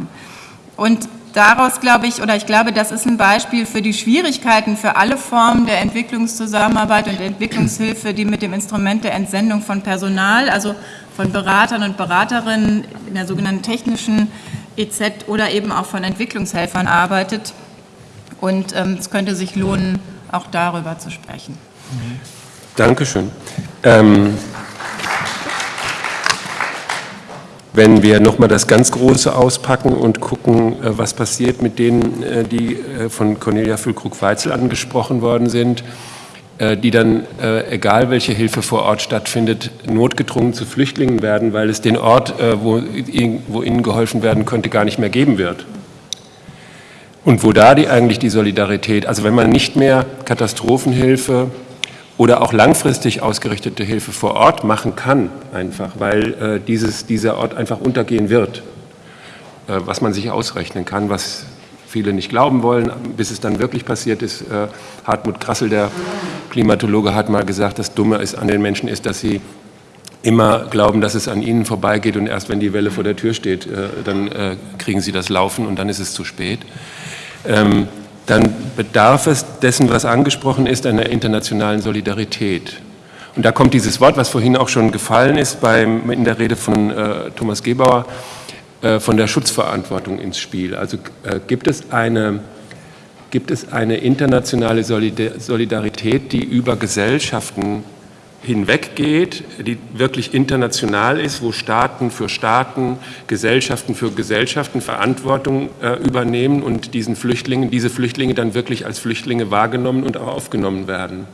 Und daraus glaube ich, oder ich glaube, das ist ein Beispiel für die Schwierigkeiten für alle Formen der Entwicklungszusammenarbeit und Entwicklungshilfe, die mit dem Instrument der Entsendung von Personal, also von Beratern und Beraterinnen in der sogenannten technischen EZ oder eben auch von Entwicklungshelfern arbeitet. Und ähm, es könnte sich lohnen, auch darüber zu sprechen. Dankeschön. Ähm wenn wir nochmal das ganz Große auspacken und gucken, äh, was passiert mit denen, äh, die äh, von Cornelia Füllkrug-Weitzel angesprochen worden sind, die dann, egal welche Hilfe vor Ort stattfindet, notgedrungen zu Flüchtlingen werden, weil es den Ort, wo, wo ihnen geholfen werden könnte, gar nicht mehr geben wird. Und wo da die, eigentlich die Solidarität, also wenn man nicht mehr Katastrophenhilfe oder auch langfristig ausgerichtete Hilfe vor Ort machen kann, einfach, weil äh, dieses, dieser Ort einfach untergehen wird, äh, was man sich ausrechnen kann, was viele nicht glauben wollen, bis es dann wirklich passiert ist. Äh, Hartmut Krassel, der Klimatologe, hat mal gesagt, das Dumme ist an den Menschen ist, dass sie immer glauben, dass es an ihnen vorbeigeht und erst wenn die Welle vor der Tür steht, dann kriegen sie das Laufen und dann ist es zu spät. Dann bedarf es dessen, was angesprochen ist, einer internationalen Solidarität. Und da kommt dieses Wort, was vorhin auch schon gefallen ist beim, in der Rede von äh, Thomas Gebauer, äh, von der Schutzverantwortung ins Spiel. Also äh, gibt es eine, gibt es eine internationale Solidarität, die über Gesellschaften hinweggeht, die wirklich international ist, wo Staaten für Staaten, Gesellschaften für Gesellschaften Verantwortung äh, übernehmen und diesen Flüchtlingen, diese Flüchtlinge dann wirklich als Flüchtlinge wahrgenommen und auch aufgenommen werden.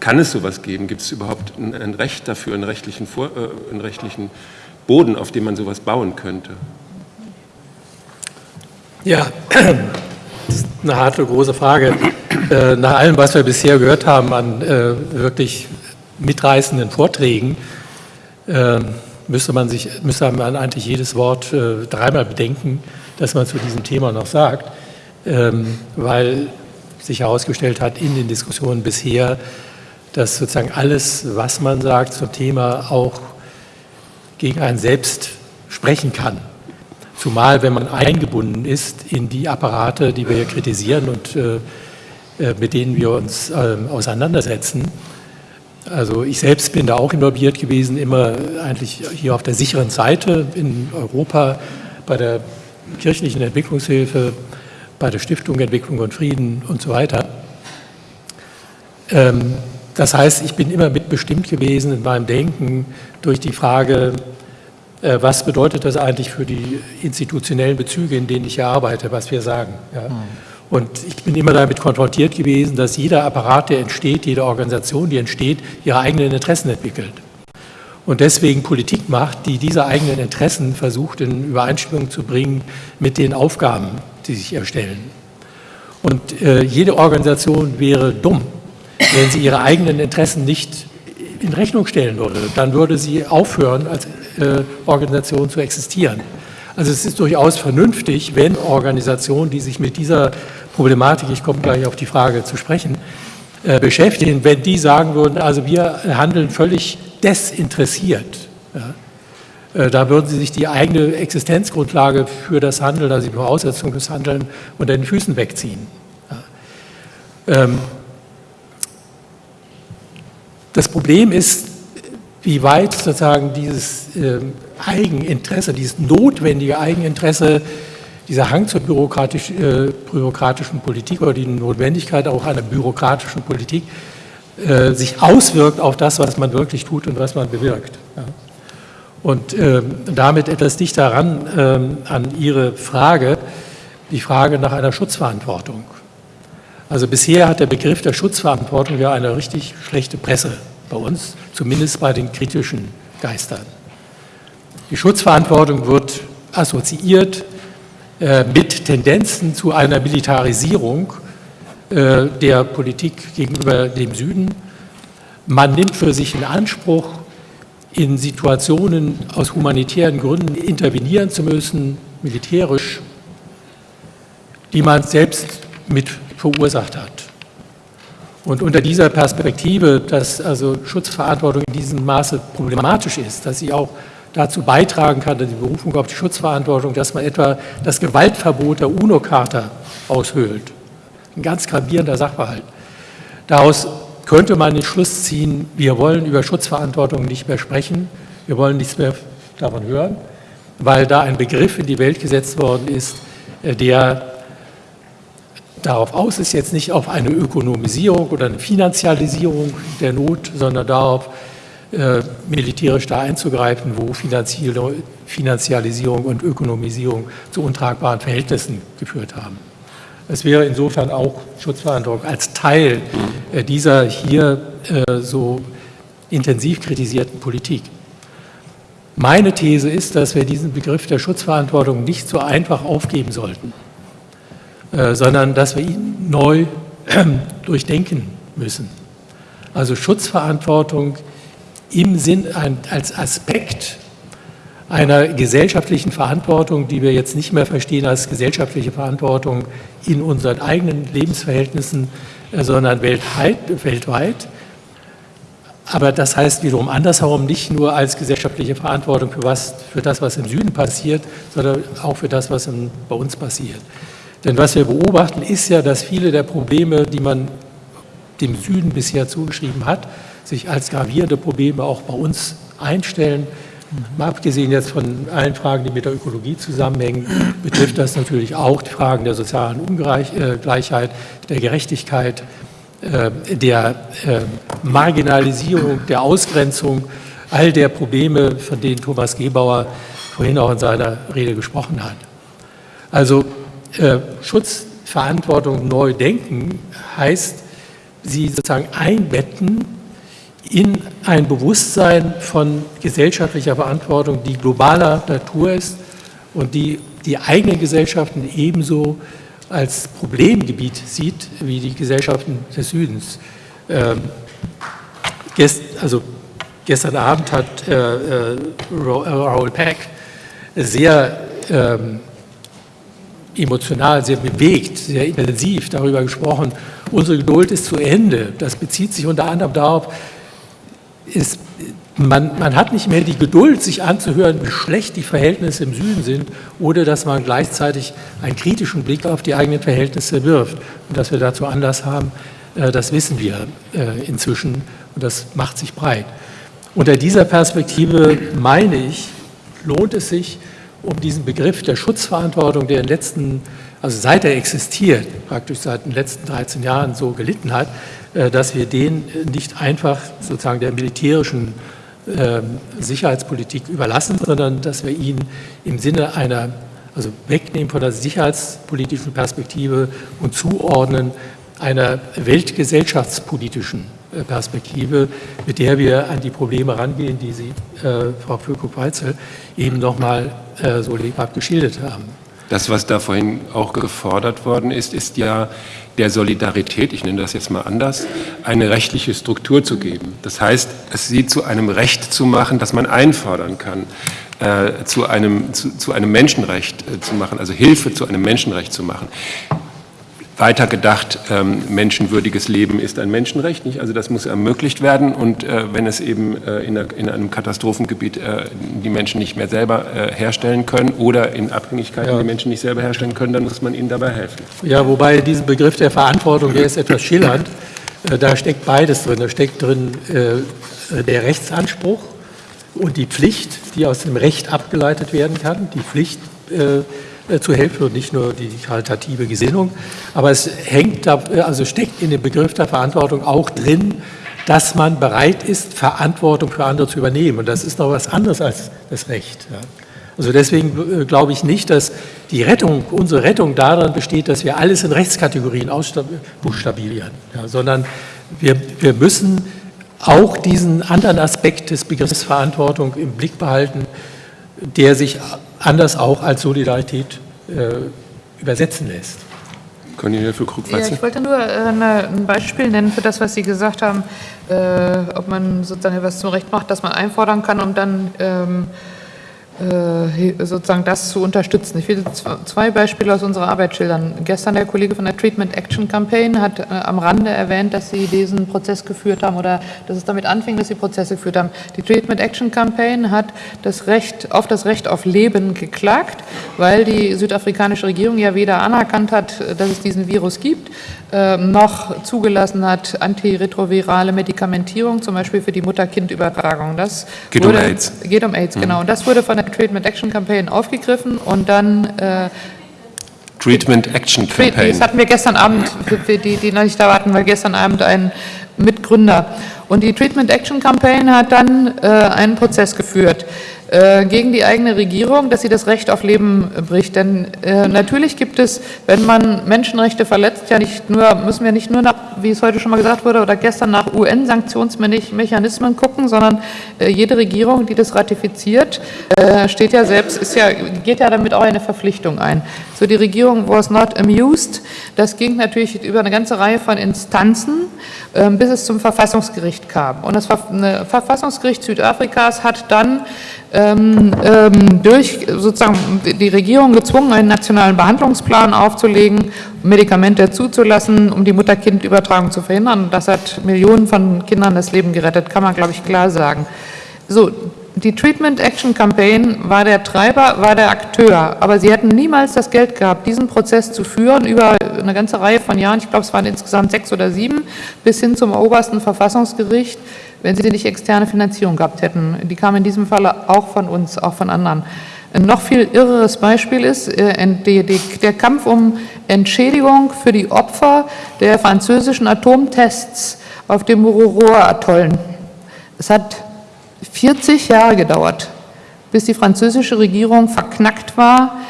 Kann es sowas geben? Gibt es überhaupt ein, ein Recht dafür, einen rechtlichen, Vor, äh, einen rechtlichen Boden, auf dem man sowas bauen könnte? Ja, das ist eine harte, große Frage. Äh, nach allem, was wir bisher gehört haben an äh, wirklich mitreißenden Vorträgen, äh, müsste man sich, müsste man eigentlich jedes Wort dreimal bedenken, das man zu diesem Thema noch sagt, ähm, weil sich herausgestellt hat in den Diskussionen bisher, dass sozusagen alles, was man sagt zum Thema, auch gegen einen selbst sprechen kann. Zumal, wenn man eingebunden ist in die Apparate, die wir hier kritisieren und äh, äh, mit denen wir uns äh, auseinandersetzen. Also ich selbst bin da auch involviert gewesen, immer eigentlich hier auf der sicheren Seite in Europa bei der kirchlichen Entwicklungshilfe, bei der Stiftung Entwicklung und Frieden und so weiter. Ähm, das heißt, ich bin immer mitbestimmt gewesen in meinem Denken durch die Frage, äh, was bedeutet das eigentlich für die institutionellen Bezüge, in denen ich hier arbeite, was wir sagen. Ja. Und ich bin immer damit konfrontiert gewesen, dass jeder Apparat, der entsteht, jede Organisation, die entsteht, ihre eigenen Interessen entwickelt. Und deswegen Politik macht, die diese eigenen Interessen versucht in Übereinstimmung zu bringen mit den Aufgaben, die sich erstellen. Und äh, jede Organisation wäre dumm, wenn sie ihre eigenen Interessen nicht in Rechnung stellen würde. Dann würde sie aufhören, als äh, Organisation zu existieren. Also es ist durchaus vernünftig, wenn Organisationen, die sich mit dieser Problematik, ich komme gleich auf die Frage zu sprechen, äh, beschäftigen, wenn die sagen würden, also wir handeln völlig desinteressiert. Ja, äh, da würden sie sich die eigene Existenzgrundlage für das Handeln, also die Voraussetzung des Handeln unter den Füßen wegziehen. Ja. Ähm, das Problem ist, wie weit sozusagen dieses äh, Eigeninteresse, dieses notwendige Eigeninteresse, dieser Hang zur bürokratisch, äh, bürokratischen Politik oder die Notwendigkeit auch einer bürokratischen Politik äh, sich auswirkt auf das, was man wirklich tut und was man bewirkt. Ja. Und ähm, damit etwas dichter ran ähm, an Ihre Frage, die Frage nach einer Schutzverantwortung. Also bisher hat der Begriff der Schutzverantwortung ja eine richtig schlechte Presse bei uns, zumindest bei den kritischen Geistern. Die Schutzverantwortung wird assoziiert mit Tendenzen zu einer Militarisierung äh, der Politik gegenüber dem Süden. Man nimmt für sich in Anspruch, in Situationen aus humanitären Gründen intervenieren zu müssen, militärisch, die man selbst mit verursacht hat. Und unter dieser Perspektive, dass also Schutzverantwortung in diesem Maße problematisch ist, dass sie auch dazu beitragen kann, die Berufung auf die Schutzverantwortung, dass man etwa das Gewaltverbot der UNO-Charta aushöhlt. Ein ganz gravierender Sachverhalt. Daraus könnte man den Schluss ziehen, wir wollen über Schutzverantwortung nicht mehr sprechen, wir wollen nichts mehr davon hören, weil da ein Begriff in die Welt gesetzt worden ist, äh, der darauf aus ist, jetzt nicht auf eine Ökonomisierung oder eine Finanzialisierung der Not, sondern darauf, äh, militärisch da einzugreifen, wo Finanzialisierung und Ökonomisierung zu untragbaren Verhältnissen geführt haben. Es wäre insofern auch Schutzverantwortung als Teil äh, dieser hier äh, so intensiv kritisierten Politik. Meine These ist, dass wir diesen Begriff der Schutzverantwortung nicht so einfach aufgeben sollten, sondern dass wir ihn neu durchdenken müssen. Also Schutzverantwortung im Sinn als Aspekt einer gesellschaftlichen Verantwortung, die wir jetzt nicht mehr verstehen als gesellschaftliche Verantwortung in unseren eigenen Lebensverhältnissen, äh, sondern weltweit. Aber das heißt wiederum andersherum nicht nur als gesellschaftliche Verantwortung für, was, für das, was im Süden passiert, sondern auch für das, was in, bei uns passiert. Denn was wir beobachten, ist ja, dass viele der Probleme, die man dem Süden bisher zugeschrieben hat, sich als gravierende Probleme auch bei uns einstellen. Mal abgesehen jetzt von allen Fragen, die mit der Ökologie zusammenhängen, betrifft das natürlich auch die Fragen der sozialen Ungleichheit, der Gerechtigkeit, äh, der äh, Marginalisierung, der Ausgrenzung, all der Probleme, von denen Thomas Gebauer vorhin auch in seiner Rede gesprochen hat. Also äh, Schutzverantwortung neu denken heißt, sie sozusagen einbetten in ein Bewusstsein von gesellschaftlicher Verantwortung, die globaler Natur ist und die die eigenen Gesellschaften ebenso als Problemgebiet sieht wie die Gesellschaften des Südens. Ähm, gest, also gestern Abend hat äh, äh, Raoul Peck sehr ähm, emotional, sehr bewegt, sehr intensiv darüber gesprochen, unsere Geduld ist zu Ende. Das bezieht sich unter anderem darauf, ist, man, man, hat nicht mehr die Geduld, sich anzuhören, wie schlecht die Verhältnisse im Süden sind, oder dass man gleichzeitig einen kritischen Blick auf die eigenen Verhältnisse wirft. Und dass wir dazu Anlass haben, äh, das wissen wir äh, inzwischen und das macht sich breit. Unter dieser Perspektive meine ich, lohnt es sich, um diesen Begriff der Schutzverantwortung, der in den letzten, also seit er existiert, praktisch seit den letzten 13 Jahren so gelitten hat, äh, dass wir den nicht einfach sozusagen der militärischen ähm, Sicherheitspolitik überlassen, sondern dass wir ihn im Sinne einer, also wegnehmen von der sicherheitspolitischen Perspektive und zuordnen einer weltgesellschaftspolitischen äh, Perspektive, mit der wir an die Probleme rangehen, die Sie, äh, Frau Völkow-Weitzel, eben nochmal äh, so lebhaft geschildert haben. Das, was da vorhin auch gefordert worden ist, ist ja der Solidarität, ich nenne das jetzt mal anders, eine rechtliche Struktur zu geben. Das heißt, es sie zu einem Recht zu machen, das man einfordern kann, äh, zu, einem, zu, zu einem Menschenrecht äh, zu machen, also Hilfe zu einem Menschenrecht zu machen weiter gedacht, ähm, menschenwürdiges Leben ist ein Menschenrecht, nicht? also das muss ermöglicht werden und äh, wenn es eben äh, in, der, in, einem Katastrophengebiet äh, die Menschen nicht mehr selber äh, herstellen können oder in Abhängigkeiten ja. die Menschen nicht selber herstellen können, dann muss man ihnen dabei helfen. Ja, wobei dieser Begriff der Verantwortung, der ist etwas schillernd, äh, da steckt beides drin, da steckt drin äh, der Rechtsanspruch und die Pflicht, die aus dem Recht abgeleitet werden kann, die Pflicht, zu helfen und nicht nur die karitative Gesinnung. Aber es hängt da, äh, also steckt in dem Begriff der Verantwortung auch drin, dass man bereit ist, Verantwortung für andere zu übernehmen. Und das ist noch was anderes als das Recht. Also deswegen äh, glaube ich nicht, dass die Rettung, unsere Rettung darin besteht, dass wir alles in Rechtskategorien ausbuchstabieren, ja, sondern wir, wir müssen auch diesen anderen Aspekt des Begriffs Verantwortung im Blick behalten, der sich anders auch als Solidarität äh, übersetzen lässt. Cornelia für ja, Ich wollte nur äh, eine, ein Beispiel nennen für das, was Sie gesagt haben, äh, ob man sozusagen etwas zum Recht macht, das man einfordern kann, um dann ähm, äh, sozusagen das zu unterstützen. Ich will zwei Beispiele aus unserer Arbeit schildern. Gestern der Kollege von der Treatment Action Campaign hat äh, am Rande erwähnt, dass sie diesen Prozess geführt haben oder dass es damit anfing, dass sie Prozesse geführt haben. Die Treatment Action Campaign hat das Recht auf das Recht auf Leben geklagt, weil die südafrikanische Regierung ja weder anerkannt hat, dass es diesen Virus gibt, äh, noch zugelassen hat antiretrovirale Medikamentierung, zum Beispiel für die Mutter-Kind-Übertragung. Das geht wurde, um AIDS. Geht um AIDS, mhm. genau. Und das wurde von der Treatment Action Campaign aufgegriffen und dann äh, Treatment Action Campaign. Das hatten wir gestern Abend, für die, die noch nicht da warten, weil gestern Abend ein Mitgründer. Und die Treatment Action Campaign hat dann äh, einen Prozess geführt gegen die eigene Regierung, dass sie das Recht auf Leben bricht. Denn äh, natürlich gibt es, wenn man Menschenrechte verletzt, ja nicht nur, müssen wir nicht nur nach, wie es heute schon mal gesagt wurde, oder gestern nach UN-Sanktionsmechanismen gucken, sondern äh, jede Regierung, die das ratifiziert, äh, steht ja selbst, ist ja, geht ja damit auch eine Verpflichtung ein. So die Regierung was not amused. Das ging natürlich über eine ganze Reihe von Instanzen, ähm, bis es zum Verfassungsgericht kam. Und das Verfassungsgericht Südafrikas hat dann durch sozusagen die Regierung gezwungen, einen nationalen Behandlungsplan aufzulegen, Medikamente zuzulassen, um die Mutter-Kind-Übertragung zu verhindern. Das hat Millionen von Kindern das Leben gerettet, kann man, glaube ich, klar sagen. So, die Treatment Action Campaign war der Treiber, war der Akteur, aber sie hätten niemals das Geld gehabt, diesen Prozess zu führen über eine ganze Reihe von Jahren, ich glaube es waren insgesamt sechs oder sieben, bis hin zum obersten Verfassungsgericht, wenn sie nicht externe Finanzierung gehabt hätten. Die kam in diesem Falle auch von uns, auch von anderen. Ein noch viel irreres Beispiel ist äh, der Kampf um Entschädigung für die Opfer der französischen Atomtests auf dem Mururoa-Atollen. Es hat 40 Jahre gedauert, bis die französische Regierung verknackt war,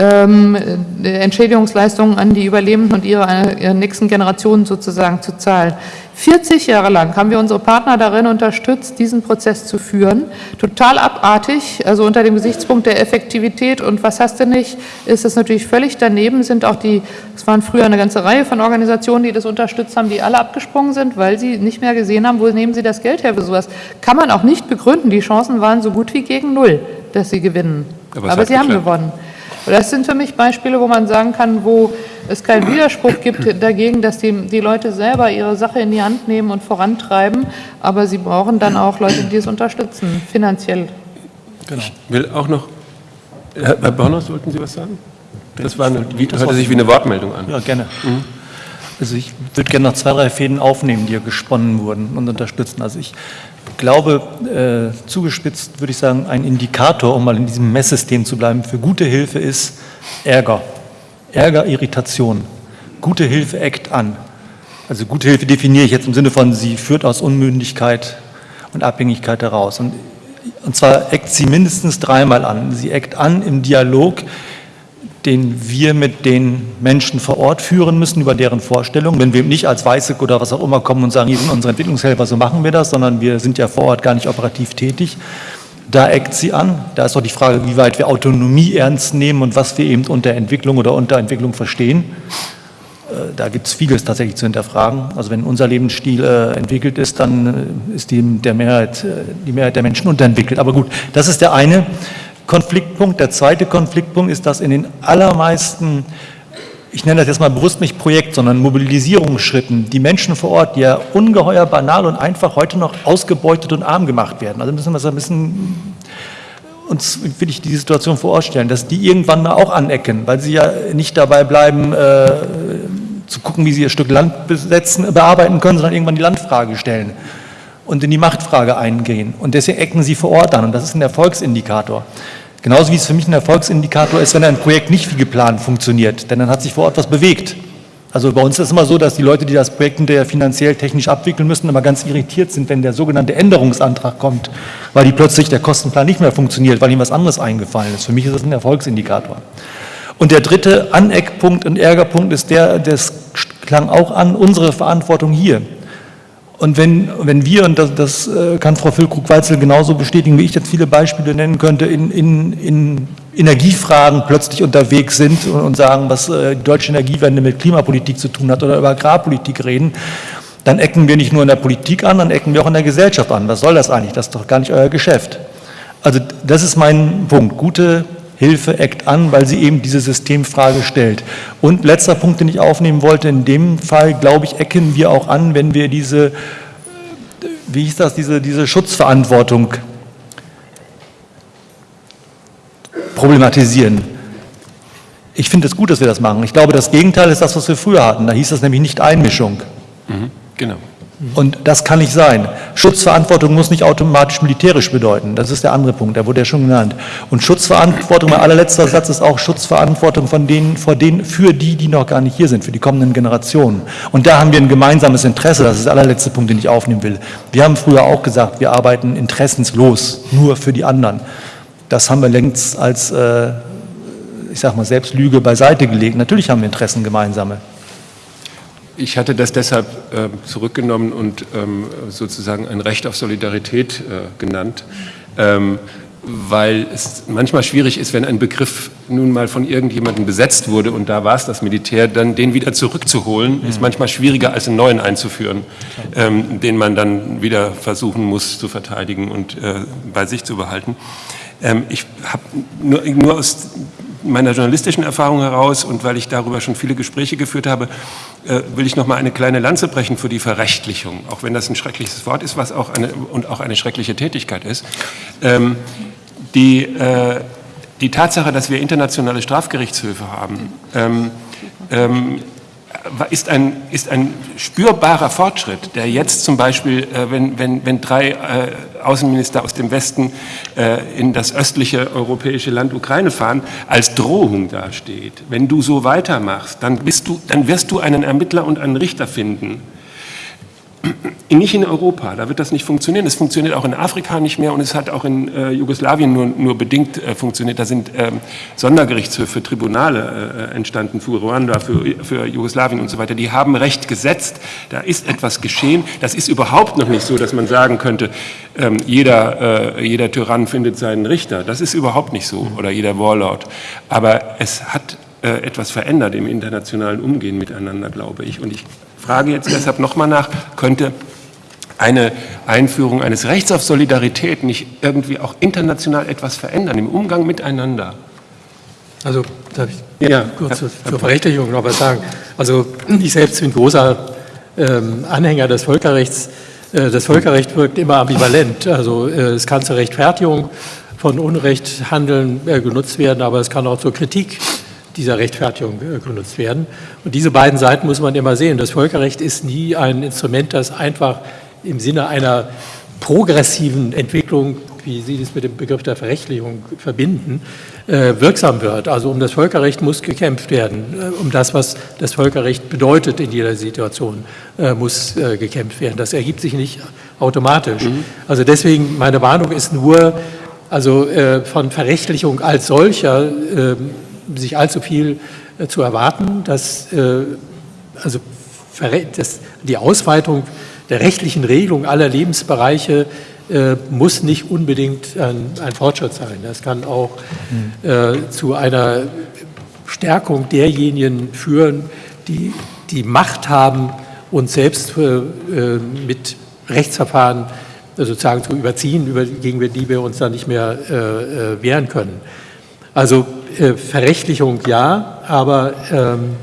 ähm, Entschädigungsleistungen an die Überlebenden und ihre, ihre nächsten Generationen sozusagen zu zahlen. 40 Jahre lang haben wir unsere Partner darin unterstützt, diesen Prozess zu führen. Total abartig, also unter dem Gesichtspunkt der Effektivität und was hast du nicht, ist es natürlich völlig daneben, sind auch die, es waren früher eine ganze Reihe von Organisationen, die das unterstützt haben, die alle abgesprungen sind, weil sie nicht mehr gesehen haben, wo nehmen sie das Geld her für sowas. Kann man auch nicht begründen, die Chancen waren so gut wie gegen null, dass sie gewinnen. Aber, Aber sie haben gewonnen. Das sind für mich Beispiele, wo man sagen kann, wo es keinen Widerspruch gibt dagegen, dass die, die Leute selber ihre Sache in die Hand nehmen und vorantreiben, aber sie brauchen dann auch Leute, die es unterstützen, finanziell. Genau. Ich will auch noch, Herr, Bornos, wollten Sie was sagen? Das, war eine, wie, hörte sich wie eine Wortmeldung an. Ja, gerne. Mhm. Also ich würde gerne noch zwei, drei Fäden aufnehmen, die hier gesponnen wurden und unterstützen. Also ich glaube, äh, zugespitzt würde ich sagen, ein Indikator, um mal in diesem Messsystem zu bleiben, für gute Hilfe ist Ärger. Ärger, Irritation. Gute Hilfe eckt an. Also gute Hilfe definiere ich jetzt im Sinne von, sie führt aus Unmündigkeit und Abhängigkeit heraus. Und, und zwar eckt sie mindestens dreimal an. Sie eckt an im Dialog den wir mit den Menschen vor Ort führen müssen, über deren Vorstellungen. Wenn wir nicht als Weiße oder was auch immer kommen und sagen, hier sind unsere Entwicklungshelfer, so machen wir das, sondern wir sind ja vor Ort gar nicht operativ tätig. Da eckt sie an. Da ist doch die Frage, wie weit wir Autonomie ernst nehmen und was wir eben unter Entwicklung oder Unterentwicklung verstehen. Äh, da gibt es vieles tatsächlich zu hinterfragen. Also wenn unser Lebensstil äh, entwickelt ist, dann äh, ist die, der Mehrheit, die Mehrheit der Menschen unterentwickelt. Aber gut, das ist der eine. Konfliktpunkt. Der zweite Konfliktpunkt ist, dass in den allermeisten, ich nenne das jetzt mal bewusst nicht Projekt, sondern Mobilisierungsschritten, die Menschen vor Ort, die ja ungeheuer banal und einfach heute noch ausgebeutet und arm gemacht werden. Also müssen wir so ein bisschen uns will ich die Situation vorstellen, dass die irgendwann mal auch anecken, weil sie ja nicht dabei bleiben, äh, zu gucken, wie sie ihr Stück Land besetzen, bearbeiten können, sondern irgendwann die Landfrage stellen und in die Machtfrage eingehen. Und deswegen ecken sie vor Ort an und das ist ein Erfolgsindikator. Genauso wie es für mich ein Erfolgsindikator ist, wenn ein Projekt nicht wie geplant funktioniert, denn dann hat sich vor Ort was bewegt. Also bei uns ist es immer so, dass die Leute, die das Projekt hinterher finanziell technisch abwickeln müssen, immer ganz irritiert sind, wenn der sogenannte Änderungsantrag kommt, weil die plötzlich der Kostenplan nicht mehr funktioniert, weil ihnen was anderes eingefallen ist. Für mich ist das ein Erfolgsindikator. Und der dritte Aneckpunkt und Ärgerpunkt ist der, das klang auch an, unsere Verantwortung hier. Und wenn, wenn wir, und das, das äh, kann Frau Füllkrug-Weitzel genauso bestätigen, wie ich jetzt viele Beispiele nennen könnte, in, in, in Energiefragen plötzlich unterwegs sind und sagen, was äh, die deutsche Energiewende mit Klimapolitik zu tun hat oder über Agrarpolitik reden, dann ecken wir nicht nur in der Politik an, dann ecken wir auch in der Gesellschaft an. Was soll das eigentlich? Das ist doch gar nicht euer Geschäft. Also das ist mein Punkt. Gute Hilfe eckt an, weil sie eben diese Systemfrage stellt. Und letzter Punkt, den ich aufnehmen wollte, in dem Fall, glaube ich, ecken wir auch an, wenn wir diese, wie hieß das, diese, diese Schutzverantwortung problematisieren. Ich finde es gut, dass wir das machen. Ich glaube, das Gegenteil ist das, was wir früher hatten. Da hieß das nämlich nicht Einmischung. Mhm, genau. Und das kann nicht sein. Schutzverantwortung muss nicht automatisch militärisch bedeuten. Das ist der andere Punkt, der wurde ja schon genannt. Und Schutzverantwortung, mein allerletzter Satz ist auch Schutzverantwortung von denen, vor denen, für die, die noch gar nicht hier sind, für die kommenden Generationen. Und da haben wir ein gemeinsames Interesse. Das ist der allerletzte Punkt, den ich aufnehmen will. Wir haben früher auch gesagt, wir arbeiten interessenslos, nur für die anderen. das haben wir längst als, äh, ich sag mal, Selbstlüge beiseite gelegt. Natürlich haben wir Interessen gemeinsame. Ich hatte das deshalb äh, zurückgenommen und ähm, sozusagen ein Recht auf Solidarität äh, genannt. Ähm, weil es manchmal schwierig ist, wenn ein Begriff nun mal von irgendjemandem besetzt wurde und da war es das Militär, dann den wieder zurückzuholen, ist mhm. manchmal schwieriger als einen neuen einzuführen, ähm, den man dann wieder versuchen muss zu verteidigen und äh, bei sich zu behalten. Ähm, ich habe nur, nur aus meiner journalistischen Erfahrung heraus und weil ich darüber schon viele Gespräche geführt habe, äh, will ich noch mal eine kleine Lanze brechen für die Verrechtlichung, auch wenn das ein schreckliches Wort ist, was auch eine und auch eine schreckliche Tätigkeit ist. Ähm, die, äh, die Tatsache, dass wir internationale Strafgerichtshöfe haben, ähm, ähm, ist ein, ist ein spürbarer Fortschritt, der jetzt zum Beispiel, äh, wenn, wenn, wenn drei äh, Außenminister aus dem Westen äh, in das östliche europäische Land Ukraine fahren, als Drohung dasteht. Wenn du so weitermachst, dann, bist du, dann wirst du einen Ermittler und einen Richter finden, nicht in Europa, da wird das nicht funktionieren. Es funktioniert auch in Afrika nicht mehr und es hat auch in äh, Jugoslawien nur, nur bedingt äh, funktioniert. Da sind ähm, Sondergerichtshöfe, Tribunale äh, entstanden für Ruanda, für, für Jugoslawien und so weiter. Die haben Recht gesetzt, da ist etwas geschehen. Das ist überhaupt noch nicht so, dass man sagen könnte, ähm, jeder, äh, jeder Tyrann findet seinen Richter. Das ist überhaupt nicht so oder jeder Warlord. Aber es hat äh, etwas verändert im internationalen Umgehen miteinander, glaube ich. Und ich frage jetzt deshalb nochmal nach, könnte eine Einführung eines Rechts auf Solidarität nicht irgendwie auch international etwas verändern im Umgang miteinander? Also darf ich ja, kurz zur, zur Verrechtlichung noch was sagen. Also ich selbst bin großer ähm, Anhänger des Völkerrechts. Äh, das Völkerrecht wirkt immer ambivalent. Also äh, es kann zur Rechtfertigung von Unrechthandeln äh, genutzt werden, aber es kann auch zur Kritik dieser Rechtfertigung äh, genutzt werden. Und diese beiden Seiten muss man immer sehen. Das Völkerrecht ist nie ein Instrument, das einfach im Sinne einer progressiven Entwicklung, wie Sie das mit dem Begriff der Verrechtlichung verbinden, äh, wirksam wird. Also um das Völkerrecht muss gekämpft werden. Äh, um das, was das Völkerrecht bedeutet in jeder Situation, muss gekämpft werden. Das ergibt sich nicht automatisch. Mhm. Also deswegen, meine Warnung ist nur, also von Verrechtlichung als solcher ähm, sich allzu viel äh, zu erwarten, dass, äh, also, dass die Ausweitung der rechtlichen Regelung aller Lebensbereiche äh, muss nicht unbedingt ein, ein, Fortschritt sein. Das kann auch äh, zu einer Stärkung derjenigen führen, die die Macht haben, uns selbst mit Rechtsverfahren sozusagen zu überziehen, über, gegen die wir uns dann nicht mehr wehren können. Also äh, Verrechtlichung ja, aber ähm,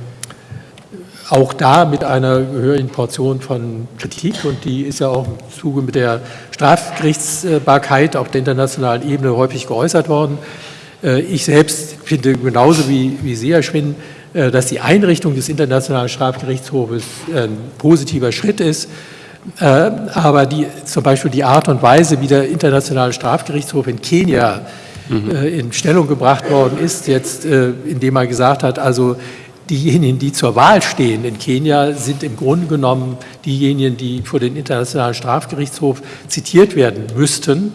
auch da mit einer gehörigen Portion von Kritik und die ist ja auch im Zuge mit der Strafgerichtsbarkeit auf der internationalen Ebene häufig geäußert worden. Äh, ich selbst finde genauso wie, wie Sie, Herr Schwinn, äh, dass die Einrichtung des Internationalen Strafgerichtshofes ein positiver Schritt ist. Äh, aber die, zum Beispiel die Art und Weise, wie der Internationale Strafgerichtshof in Kenia mhm. in Stellung gebracht worden ist, jetzt äh, indem er gesagt hat, also diejenigen, die zur Wahl stehen in Kenia, sind im Grunde genommen diejenigen, die vor den Internationalen Strafgerichtshof zitiert werden müssten.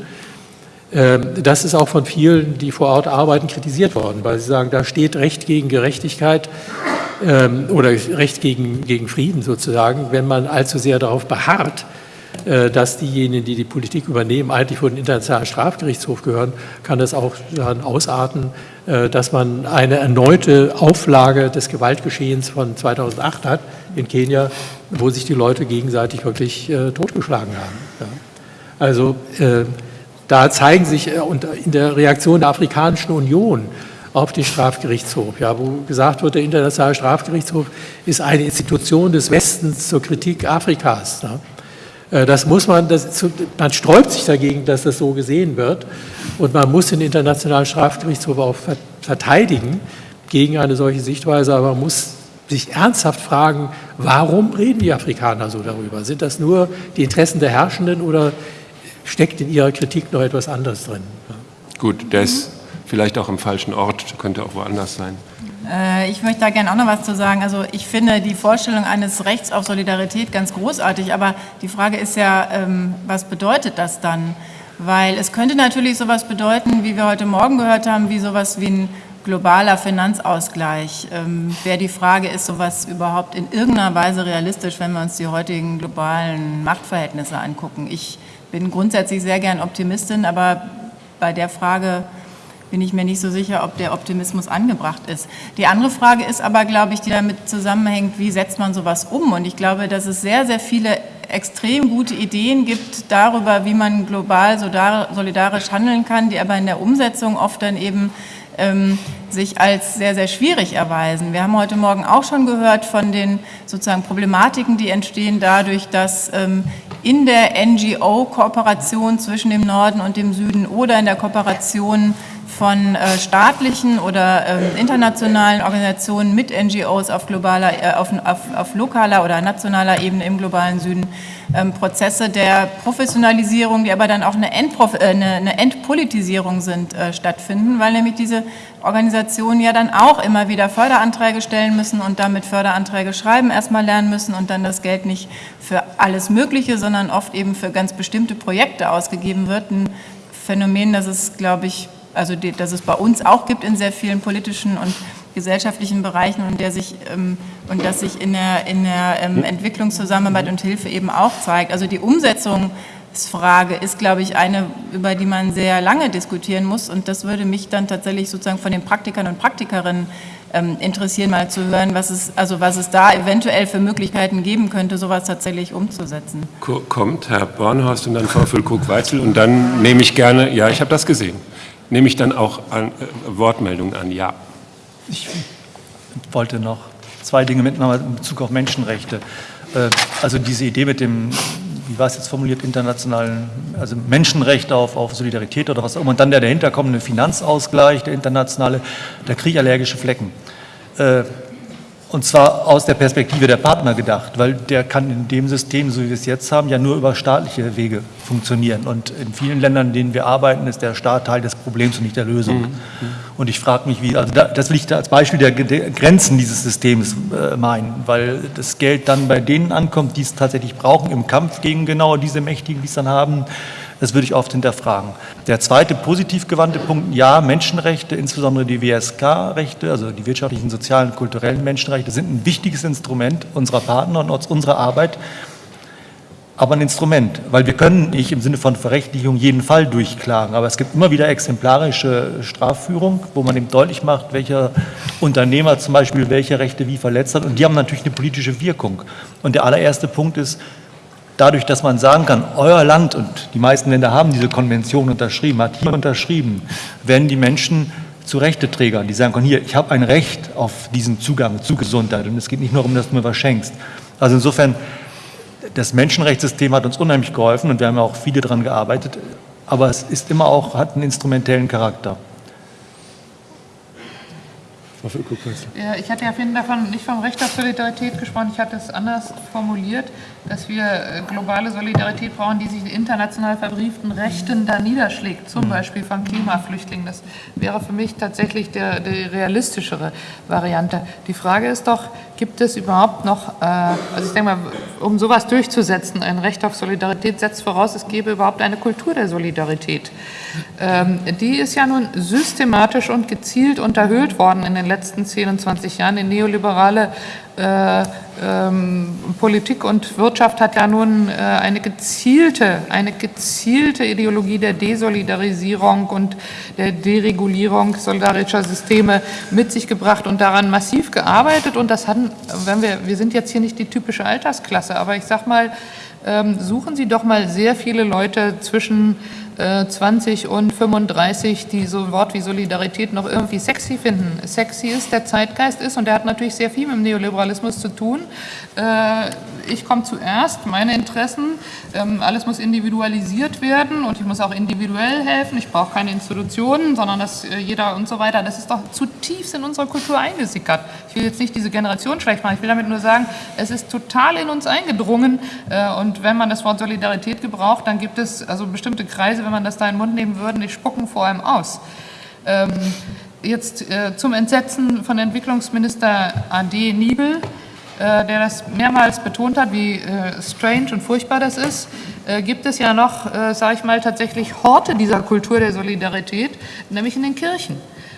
Ähm, das ist auch von vielen, die vor Ort arbeiten, kritisiert worden, weil sie sagen, da steht Recht gegen Gerechtigkeit ähm, oder Recht gegen, gegen Frieden sozusagen, wenn man allzu sehr darauf beharrt, äh, dass diejenigen, die die Politik übernehmen, eigentlich vor den Internationalen Strafgerichtshof gehören, kann das auch dann ausarten, äh, dass man eine erneute Auflage des Gewaltgeschehens von 2008 hat in Kenia, wo sich die Leute gegenseitig wirklich äh, totgeschlagen haben. Also da zeigen sich in der Reaktion der Afrikanischen Union auf den Strafgerichtshof, ja, wo gesagt wird, der Internationale Strafgerichtshof ist eine Institution des Westens zur Kritik Afrikas. Ne? Äh, das muss man, das, man sträubt sich dagegen, dass das so gesehen wird. Und man muss den Internationalen Strafgerichtshof auch verteidigen gegen eine solche Sichtweise, aber man muss sich ernsthaft fragen, warum reden die Afrikaner so darüber? Sind das nur die Interessen der Herrschenden oder steckt in ihrer Kritik noch etwas anderes drin? Gut, der ist vielleicht auch im falschen Ort, könnte auch woanders sein. Äh, ich möchte da gerne auch noch was zu sagen. Also ich finde die Vorstellung eines Rechts auf Solidarität ganz großartig, aber die Frage ist ja, ähm, was bedeutet das dann? Weil es könnte natürlich sowas bedeuten, wie wir heute Morgen gehört haben, wie sowas wie ein globaler Finanzausgleich. Ähm, Wäre die Frage, ist sowas überhaupt in irgendeiner Weise realistisch, wenn wir uns die heutigen globalen Machtverhältnisse angucken? Ich bin grundsätzlich sehr gern Optimistin, aber bei der Frage bin ich mir nicht so sicher, ob der Optimismus angebracht ist. Die andere Frage ist aber, glaube ich, die damit zusammenhängt, wie setzt man sowas um? Und ich glaube, dass es sehr, sehr viele extrem gute Ideen gibt darüber, wie man global solidarisch handeln kann, die aber in der Umsetzung oft dann eben ähm, sich als sehr, sehr schwierig erweisen. Wir haben heute Morgen auch schon gehört von den sozusagen Problematiken, die entstehen dadurch, dass ähm, in der NGO-Kooperation zwischen dem Norden und dem Süden oder in der Kooperation von äh, staatlichen oder ähm, internationalen Organisationen mit NGOs auf, globaler, äh, auf, auf, auf, lokaler oder nationaler Ebene im globalen Süden ähm, Prozesse der Professionalisierung, die aber dann auch eine, Endprof äh, eine, eine Entpolitisierung sind, stattfinden, weil nämlich diese Organisationen ja dann auch immer wieder Förderanträge stellen müssen und damit Förderanträge schreiben erstmal lernen müssen und dann das Geld nicht für alles Mögliche, sondern oft eben für ganz bestimmte Projekte ausgegeben wird. Ein Phänomen, das es, glaube ich, also die, dass es bei uns auch gibt in sehr vielen politischen und gesellschaftlichen Bereichen und, der sich, ähm, und das sich in der, in der ähm, Entwicklungszusammenarbeit und Hilfe eben auch zeigt. Also die Umsetzungsfrage ist, glaube ich, eine, über die man sehr lange diskutieren muss und das würde mich dann tatsächlich sozusagen von den Praktikern und Praktikerinnen ähm, interessieren, mal zu hören, was es, also was es da eventuell für Möglichkeiten geben könnte, sowas tatsächlich umzusetzen. Kommt Herr Bornhorst und dann Frau Füllkrug-Weitzel und dann nehme ich gerne, ja, ich habe das gesehen nehme ich dann auch an, äh, Wortmeldungen an, ja. Ich wollte noch zwei Dinge mitnehmen in Bezug auf Menschenrechte. Äh, also diese Idee mit dem, wie war es jetzt formuliert, internationalen, also Menschenrechte auf, auf Solidarität oder was auch immer, und dann der dahinterkommende Finanzausgleich, der internationale, der krieg Flecken. Äh, und zwar aus der Perspektive der Partner gedacht, weil der kann in dem System, so wie wir es jetzt haben, ja nur über staatliche Wege funktionieren. Und in vielen Ländern, in denen wir arbeiten, ist der Staat Teil des Problems und nicht der Lösung. Mhm. Und ich frage mich, wie, also das will ich als Beispiel der, Grenzen dieses Systems äh, meinen, weil das Geld dann bei denen ankommt, die es tatsächlich brauchen im Kampf gegen genau diese Mächtigen, die es dann haben, das würde ich oft hinterfragen. Der zweite positiv gewandte Punkt, ja, Menschenrechte, insbesondere die WSK-Rechte, also die wirtschaftlichen, sozialen, kulturellen Menschenrechte, sind ein wichtiges Instrument unserer Partner und unserer Arbeit, aber ein Instrument, weil wir können nicht im Sinne von Verrechtlichung jeden Fall durchklagen, aber es gibt immer wieder exemplarische Strafführung, wo man eben deutlich macht, welcher Unternehmer zum Beispiel welche Rechte wie verletzt hat und die haben natürlich eine politische Wirkung. Und der allererste Punkt ist, dadurch, dass man sagen kann, euer Land und die meisten Länder haben diese Konvention unterschrieben, hat hier unterschrieben, werden die Menschen zu Rechteträgern, die sagen können, hier, ich habe ein Recht auf diesen Zugang zu Gesundheit und es geht nicht nur darum, dass du mir was schenkst. Also insofern, das Menschenrechtssystem hat uns unheimlich geholfen und wir haben auch viele daran gearbeitet, aber es ist immer auch, hat einen instrumentellen Charakter. Ja, ich hatte ja vorhin davon nicht vom Recht auf Solidarität gesprochen, ich hatte es anders formuliert, dass wir äh, globale Solidarität brauchen, die sich in international verbrieften Rechten da niederschlägt, zum mhm. Beispiel von Klimaflüchtlingen. Das wäre für mich tatsächlich der, die realistischere Variante. Die Frage ist doch, gibt es überhaupt noch, äh, also ich denke mal, um sowas durchzusetzen, ein Recht auf Solidarität setzt voraus, es gäbe überhaupt eine Kultur der Solidarität. Ähm, die ist ja nun systematisch und gezielt unterhöhlt worden in den letzten 10 und 20 Jahren. Die neoliberale äh, ähm, Politik und Wirtschaft hat ja nun äh, eine gezielte, eine gezielte Ideologie der Desolidarisierung und der Deregulierung solidarischer Systeme mit sich gebracht und daran massiv gearbeitet. Und das hatten, wenn wir, wir sind jetzt hier nicht die typische Altersklasse, aber ich sag mal, ähm, suchen Sie doch mal sehr viele Leute zwischen 20 äh, und 35, die so ein Wort wie Solidarität noch irgendwie sexy finden. Sexy ist, der Zeitgeist ist und der hat natürlich sehr viel mit dem Neoliberalismus zu tun. Äh, ich komme zuerst, meine Interessen, ähm, alles muss individualisiert werden und ich muss auch individuell helfen. Ich brauche keine Institutionen, sondern dass äh, jeder und so weiter. Das ist doch zutiefst in unserer Kultur eingesickert. Ich will jetzt nicht diese Generation schlecht machen, ich will damit nur sagen, es ist total in uns eingedrungen und wenn man das Wort Solidarität gebraucht, dann gibt es also bestimmte Kreise, wenn man das da in den Mund nehmen würde, die spucken vor allem aus. Ähm, jetzt äh, zum Entsetzen von Entwicklungsminister A.D. Niebel, äh, der das mehrmals betont hat, wie äh, strange und furchtbar das ist. äh, gibt es ja noch, äh, sage ich mal, tatsächlich Horte dieser Kultur der Solidarität, nämlich in den Kirchen.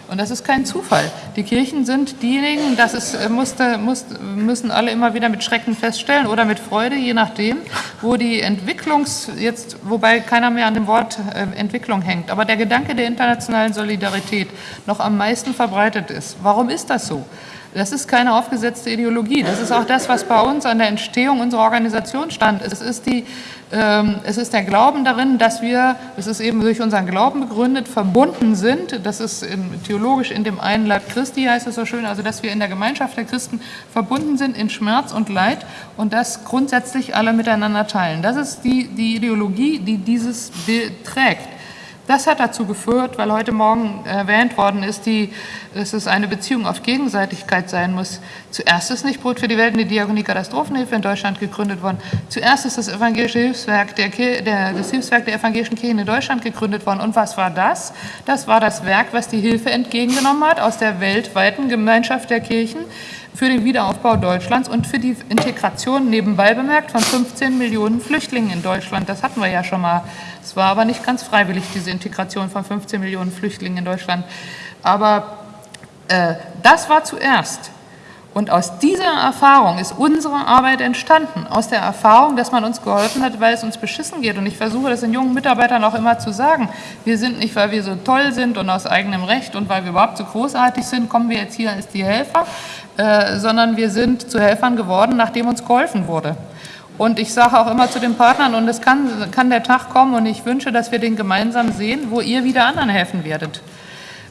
Und das ist kein Zufall. Die Kirchen sind diejenigen, das ist, äh, musste, muss, müssen alle immer wieder mit Schrecken feststellen oder mit Freude, je nachdem, wo die Entwicklungs, jetzt, wobei keiner mehr an dem Wort äh, Entwicklung hängt, aber der Gedanke der internationalen Solidarität noch am meisten verbreitet ist. Warum ist das so? Das ist keine aufgesetzte Ideologie. Das ist auch das, was bei uns an der Entstehung unserer Organisation stand. Es ist, die, ähm, es ist der Glauben darin, dass wir, es ist eben durch unseren Glauben begründet, verbunden sind. Das ist in, theologisch in dem einen Leib Christi, heißt es so schön, also dass wir in der Gemeinschaft der Christen verbunden sind in Schmerz und Leid und das grundsätzlich alle miteinander teilen. Das ist die, die Ideologie, die dieses Bild trägt. Das hat dazu geführt, weil heute Morgen erwähnt worden ist, die, dass es eine Beziehung auf Gegenseitigkeit sein muss. Zuerst ist nicht Brot für die Welt und die Diakonie Katastrophenhilfe in Deutschland gegründet worden. Zuerst ist das evangelische Hilfswerk der, der, das Hilfswerk der evangelischen Kirchen in Deutschland gegründet worden. Und was war das? Das war das Werk, was die Hilfe entgegengenommen hat aus der weltweiten Gemeinschaft der Kirchen für den Wiederaufbau Deutschlands und für die Integration nebenbei bemerkt von 15 Millionen Flüchtlingen in Deutschland. Das hatten wir ja schon mal. Es war aber nicht ganz freiwillig, diese Integration von 15 Millionen Flüchtlingen in Deutschland. Aber äh, das war zuerst. Und aus dieser Erfahrung ist unsere Arbeit entstanden. Aus der Erfahrung, dass man uns geholfen hat, weil es uns beschissen geht. Und ich versuche das den jungen Mitarbeitern auch immer zu sagen. Wir sind nicht, weil wir so toll sind und aus eigenem Recht und weil wir überhaupt so großartig sind, kommen wir jetzt hier als die Helfer, äh, sondern wir sind zu Helfern geworden, nachdem uns geholfen wurde. Und ich sage auch immer zu den Partnern, und es kann, kann der Tag kommen, und ich wünsche, dass wir den gemeinsam sehen, wo ihr wieder anderen helfen werdet.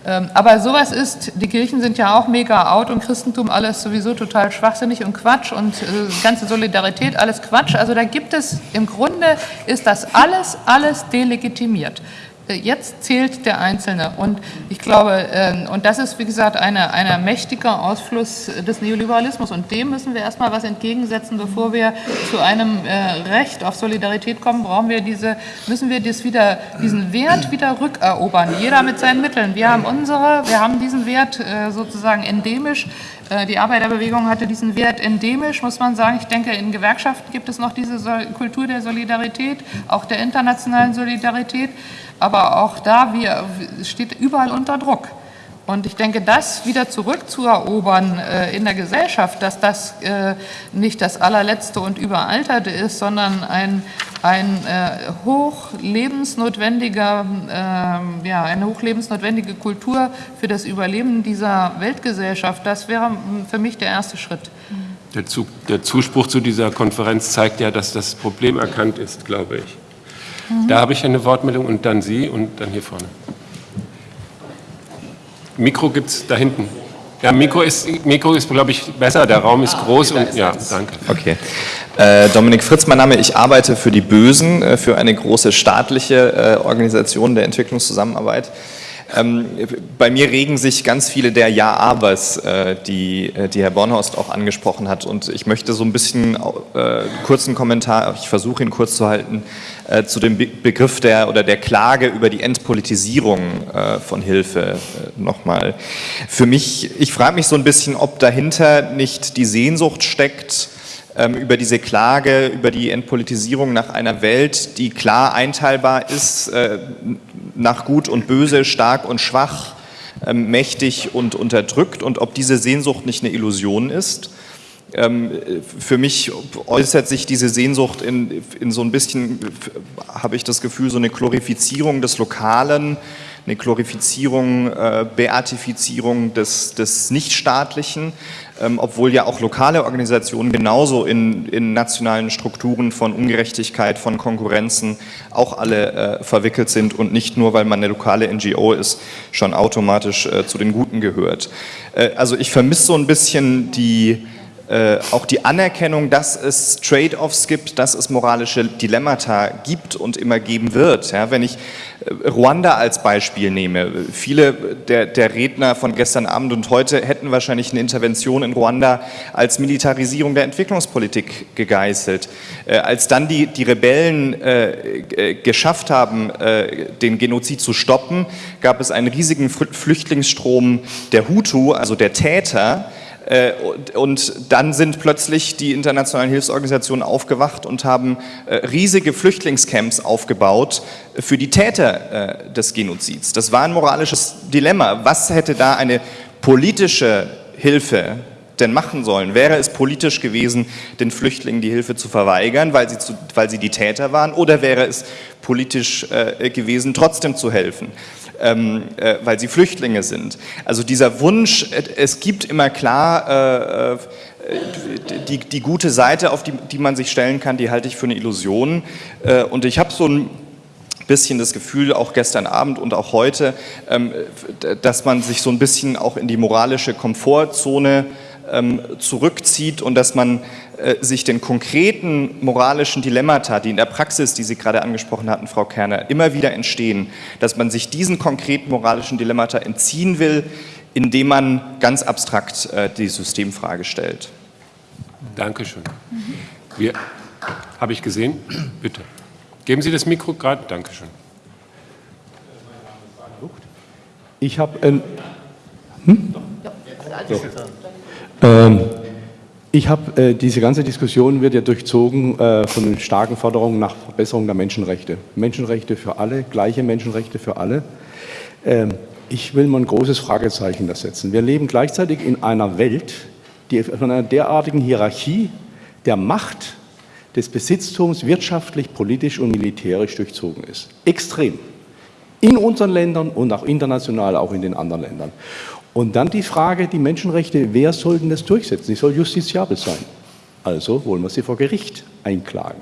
Ähm, aber sowas ist, die Kirchen sind ja auch mega out und Christentum alles sowieso total schwachsinnig und Quatsch und äh, ganze Solidarität alles Quatsch. Also da gibt es, im Grunde ist das alles, alles delegitimiert. Äh, jetzt zählt der Einzelne. Und ich glaube, ähm, und das ist, wie gesagt, ein eine mächtiger Ausfluss des Neoliberalismus. Und dem müssen wir erstmal was entgegensetzen, bevor wir zu einem äh, Recht auf Solidarität kommen, brauchen wir diese, müssen wir das wieder, diesen Wert wieder rückerobern. Jeder mit seinen Mitteln. Wir haben unsere, wir haben diesen Wert äh, sozusagen endemisch. Die Arbeiterbewegung hatte diesen Wert endemisch, muss man sagen. Ich denke, in Gewerkschaften gibt es noch diese Kultur der Solidarität, auch der internationalen Solidarität aber auch da wir, steht überall unter Druck. Und ich denke, das wieder zurückzuerobern äh, in der Gesellschaft, dass das äh, nicht das allerletzte und überalterte ist, sondern ein, ein äh, hochlebensnotwendiger, ähm, ja, eine hochlebensnotwendige Kultur für das Überleben dieser Weltgesellschaft, das wäre für mich der erste Schritt. Der, Zug, der Zuspruch zu dieser Konferenz zeigt ja, dass das Problem erkannt ist, glaube ich. Mhm. Da habe ich eine Wortmeldung und dann Sie und dann hier vorne. Mikro gibt es da hinten. Ja, Mikro ist, Mikro ist glaube ich, besser. Der Raum ist ah, groß okay, und ja, danke. Okay. Äh, Dominik Fritz, mein Name. Ich arbeite für die Bösen, äh, für eine große staatliche äh, Organisation der Entwicklungszusammenarbeit. Ähm, bei mir regen sich ganz viele der Ja-Abers, äh, die, äh, die Herr Bornhorst auch angesprochen hat. Und ich möchte so ein bisschen äh, kurzen Kommentar, ich versuche ihn kurz zu halten, äh, zu dem Be Begriff der oder der Klage über die Entpolitisierung äh, von Hilfe äh, nochmal. Für mich, ich frage mich so ein bisschen, ob dahinter nicht die Sehnsucht steckt, über diese Klage, über die Entpolitisierung nach einer Welt, die klar einteilbar ist, äh, nach Gut und Böse, stark und schwach, ähm, mächtig und unterdrückt und ob diese Sehnsucht nicht eine Illusion ist. Ähm, für mich äußert sich diese Sehnsucht in, in so ein bisschen, habe ich das Gefühl, so eine Glorifizierung des Lokalen, eine Glorifizierung, äh, Beatifizierung des, des Nichtstaatlichen, ähm, obwohl ja auch lokale Organisationen genauso in, in nationalen Strukturen von Ungerechtigkeit, von Konkurrenzen auch alle äh, verwickelt sind und nicht nur, weil man eine lokale NGO ist, schon automatisch äh, zu den Guten gehört. Äh, also ich vermisse so ein bisschen die äh, auch die Anerkennung, dass es Trade-offs gibt, dass es moralische Dilemmata gibt und immer geben wird. Ja, wenn ich äh, Ruanda als Beispiel nehme, viele der, der, Redner von gestern Abend und heute hätten wahrscheinlich eine Intervention in Ruanda als Militarisierung der Entwicklungspolitik gegeißelt. Äh, als dann die, die Rebellen äh, geschafft haben, den Genozid zu stoppen, gab es einen riesigen Flüchtlingsstrom der Hutu, also der Täter, und dann sind plötzlich die internationalen Hilfsorganisationen aufgewacht und haben äh, riesige Flüchtlingscamps aufgebaut für die Täter äh, des Genozids. Das war ein moralisches Dilemma. Was hätte da eine politische Hilfe denn machen sollen? Wäre es politisch gewesen, den Flüchtlingen die Hilfe zu verweigern, weil sie, zu, weil sie die Täter waren, oder wäre es politisch äh, gewesen, trotzdem zu helfen? Ähm, äh, weil sie Flüchtlinge sind. Also dieser Wunsch, es gibt immer klar äh, äh, die, die gute Seite, auf die, die man sich stellen kann, die halte ich für eine Illusion. Äh, und ich habe so ein bisschen das Gefühl, auch gestern Abend und auch heute, ähm, dass man sich so ein bisschen auch in die moralische Komfortzone ähm, zurückzieht und dass man äh, sich den konkreten moralischen Dilemmata, die in der Praxis, die Sie gerade angesprochen hatten, Frau Kerner, immer wieder entstehen, dass man sich diesen konkreten moralischen Dilemmata entziehen will, indem man ganz abstrakt äh, die Systemfrage stellt. Dankeschön. Wir, habe ich gesehen? Bitte. Geben Sie das Mikro gerade. Dankeschön. Ich habe ein... Hm? Ja. Ähm, ich habe, äh, diese ganze Diskussion wird ja durchzogen äh, von starken Forderungen nach Verbesserung der Menschenrechte. Menschenrechte für alle, gleiche Menschenrechte für alle. Ähm, ich will mal ein großes Fragezeichen da setzen. Wir leben gleichzeitig in einer Welt, die von einer derartigen Hierarchie der Macht, des Besitztums wirtschaftlich, politisch und militärisch durchzogen ist. Extrem. In unseren Ländern und auch international, auch in den anderen Ländern. Und dann die Frage, die Menschenrechte, wer soll denn das durchsetzen? Sie soll justiziabel sein. Also wollen wir sie vor Gericht einklagen.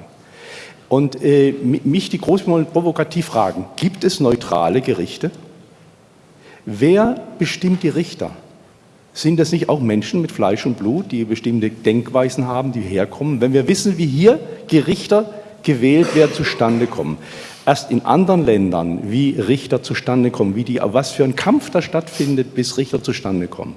Und äh, mich die großen provokativ fragen, gibt es neutrale Gerichte? Wer bestimmt die Richter? Sind das nicht auch Menschen mit Fleisch und Blut, die bestimmte Denkweisen haben, die herkommen? Wenn wir wissen, wie hier Gerichter gewählt werden, zustande kommen erst in anderen Ländern, wie Richter zustande kommen, wie die, was für ein Kampf da stattfindet, bis Richter zustande kommen.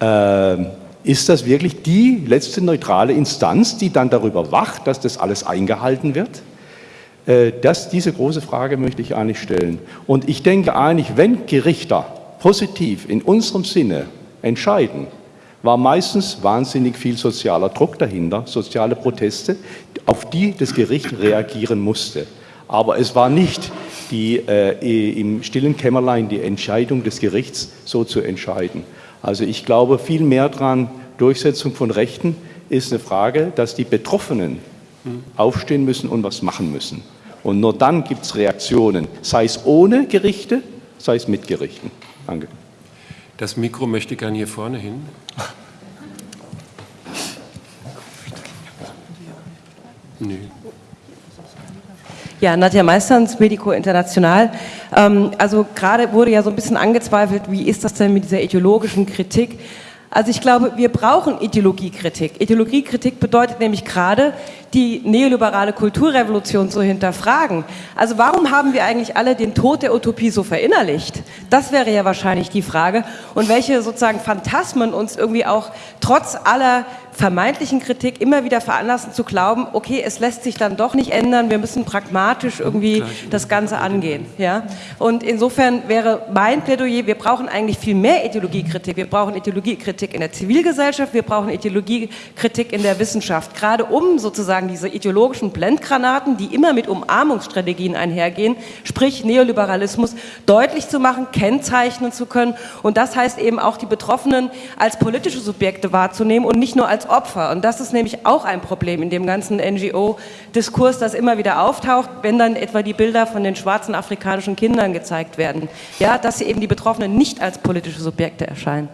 Äh, ist das wirklich die letzte neutrale Instanz, die dann darüber wacht, dass das alles eingehalten wird? Äh, das, diese große Frage möchte ich eigentlich stellen. Und ich denke eigentlich, wenn Gerichter positiv in unserem Sinne entscheiden, war meistens wahnsinnig viel sozialer Druck dahinter, soziale Proteste, auf die das Gericht reagieren musste. Aber es war nicht die, äh, im stillen Kämmerlein die Entscheidung des Gerichts, so zu entscheiden. Also ich glaube viel mehr daran, Durchsetzung von Rechten ist eine Frage, dass die Betroffenen aufstehen müssen und was machen müssen. Und nur dann gibt es Reaktionen, sei es ohne Gerichte, sei es mit Gerichten. Danke. Das Mikro möchte ich gerne hier vorne hin. Nee. Ja, Nadja Meisterns, Medico International. Ähm, also gerade wurde ja so ein bisschen angezweifelt, wie ist das denn mit dieser ideologischen Kritik? Also ich glaube, wir brauchen Ideologiekritik. Ideologiekritik bedeutet nämlich gerade, die neoliberale Kulturrevolution zu hinterfragen. Also warum haben wir eigentlich alle den Tod der Utopie so verinnerlicht? Das wäre ja wahrscheinlich die Frage. Und welche sozusagen Phantasmen uns irgendwie auch trotz aller vermeintlichen Kritik immer wieder veranlassen zu glauben, okay, es lässt sich dann doch nicht ändern, wir müssen pragmatisch irgendwie das Ganze angehen. Ja? Und insofern wäre mein Plädoyer, wir brauchen eigentlich viel mehr Ideologiekritik. Wir brauchen Ideologiekritik in der Zivilgesellschaft, wir brauchen Ideologiekritik in der Wissenschaft, gerade um sozusagen diese ideologischen Blendgranaten, die immer mit Umarmungsstrategien einhergehen, sprich Neoliberalismus, deutlich zu machen, kennzeichnen zu können. Und das heißt eben auch die Betroffenen als politische Subjekte wahrzunehmen und nicht nur als Opfer. Und das ist nämlich auch ein Problem in dem ganzen NGO-Diskurs, das immer wieder auftaucht, wenn dann etwa die Bilder von den schwarzen afrikanischen Kindern gezeigt werden. Ja, dass sie eben die Betroffenen nicht als politische Subjekte erscheinen.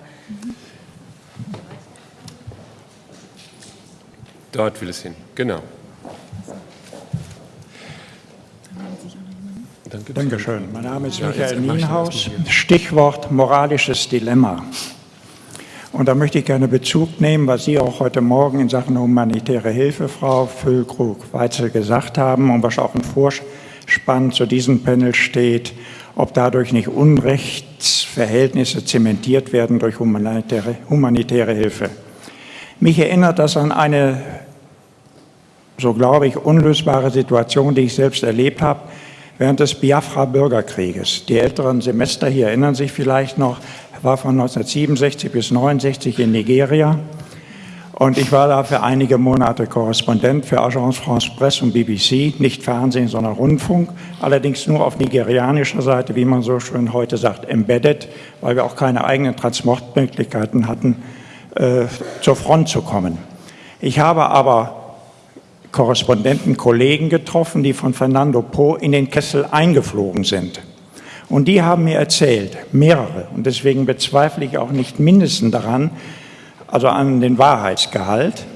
Dort will es hin, genau. Dankeschön. Mein Name ist Michael Nienhaus. Stichwort moralisches Dilemma. Und da möchte ich gerne Bezug nehmen, was Sie auch heute Morgen in Sachen humanitäre Hilfe, Frau Füllkrug-Weitzel, gesagt haben und was auch im Vorspann zu diesem Panel steht, ob dadurch nicht Unrechtsverhältnisse zementiert werden durch humanitäre, humanitäre Hilfe. Mich erinnert das an eine, so glaube ich, unlösbare Situation, die ich selbst erlebt habe während des Biafra-Bürgerkrieges. Die älteren Semester hier erinnern sich vielleicht noch, war von 1967 bis 1969 in Nigeria und ich war da für einige Monate Korrespondent für Agence France Presse und BBC, nicht Fernsehen, sondern Rundfunk, allerdings nur auf nigerianischer Seite, wie man so schön heute sagt, embedded, weil wir auch keine eigenen Transportmöglichkeiten hatten, äh, zur Front zu kommen. Ich habe aber Korrespondenten, Kollegen getroffen, die von Fernando Po in den Kessel eingeflogen sind. Und die haben mir erzählt, mehrere, und deswegen bezweifle ich auch nicht mindestens daran, also an den Wahrheitsgehalt,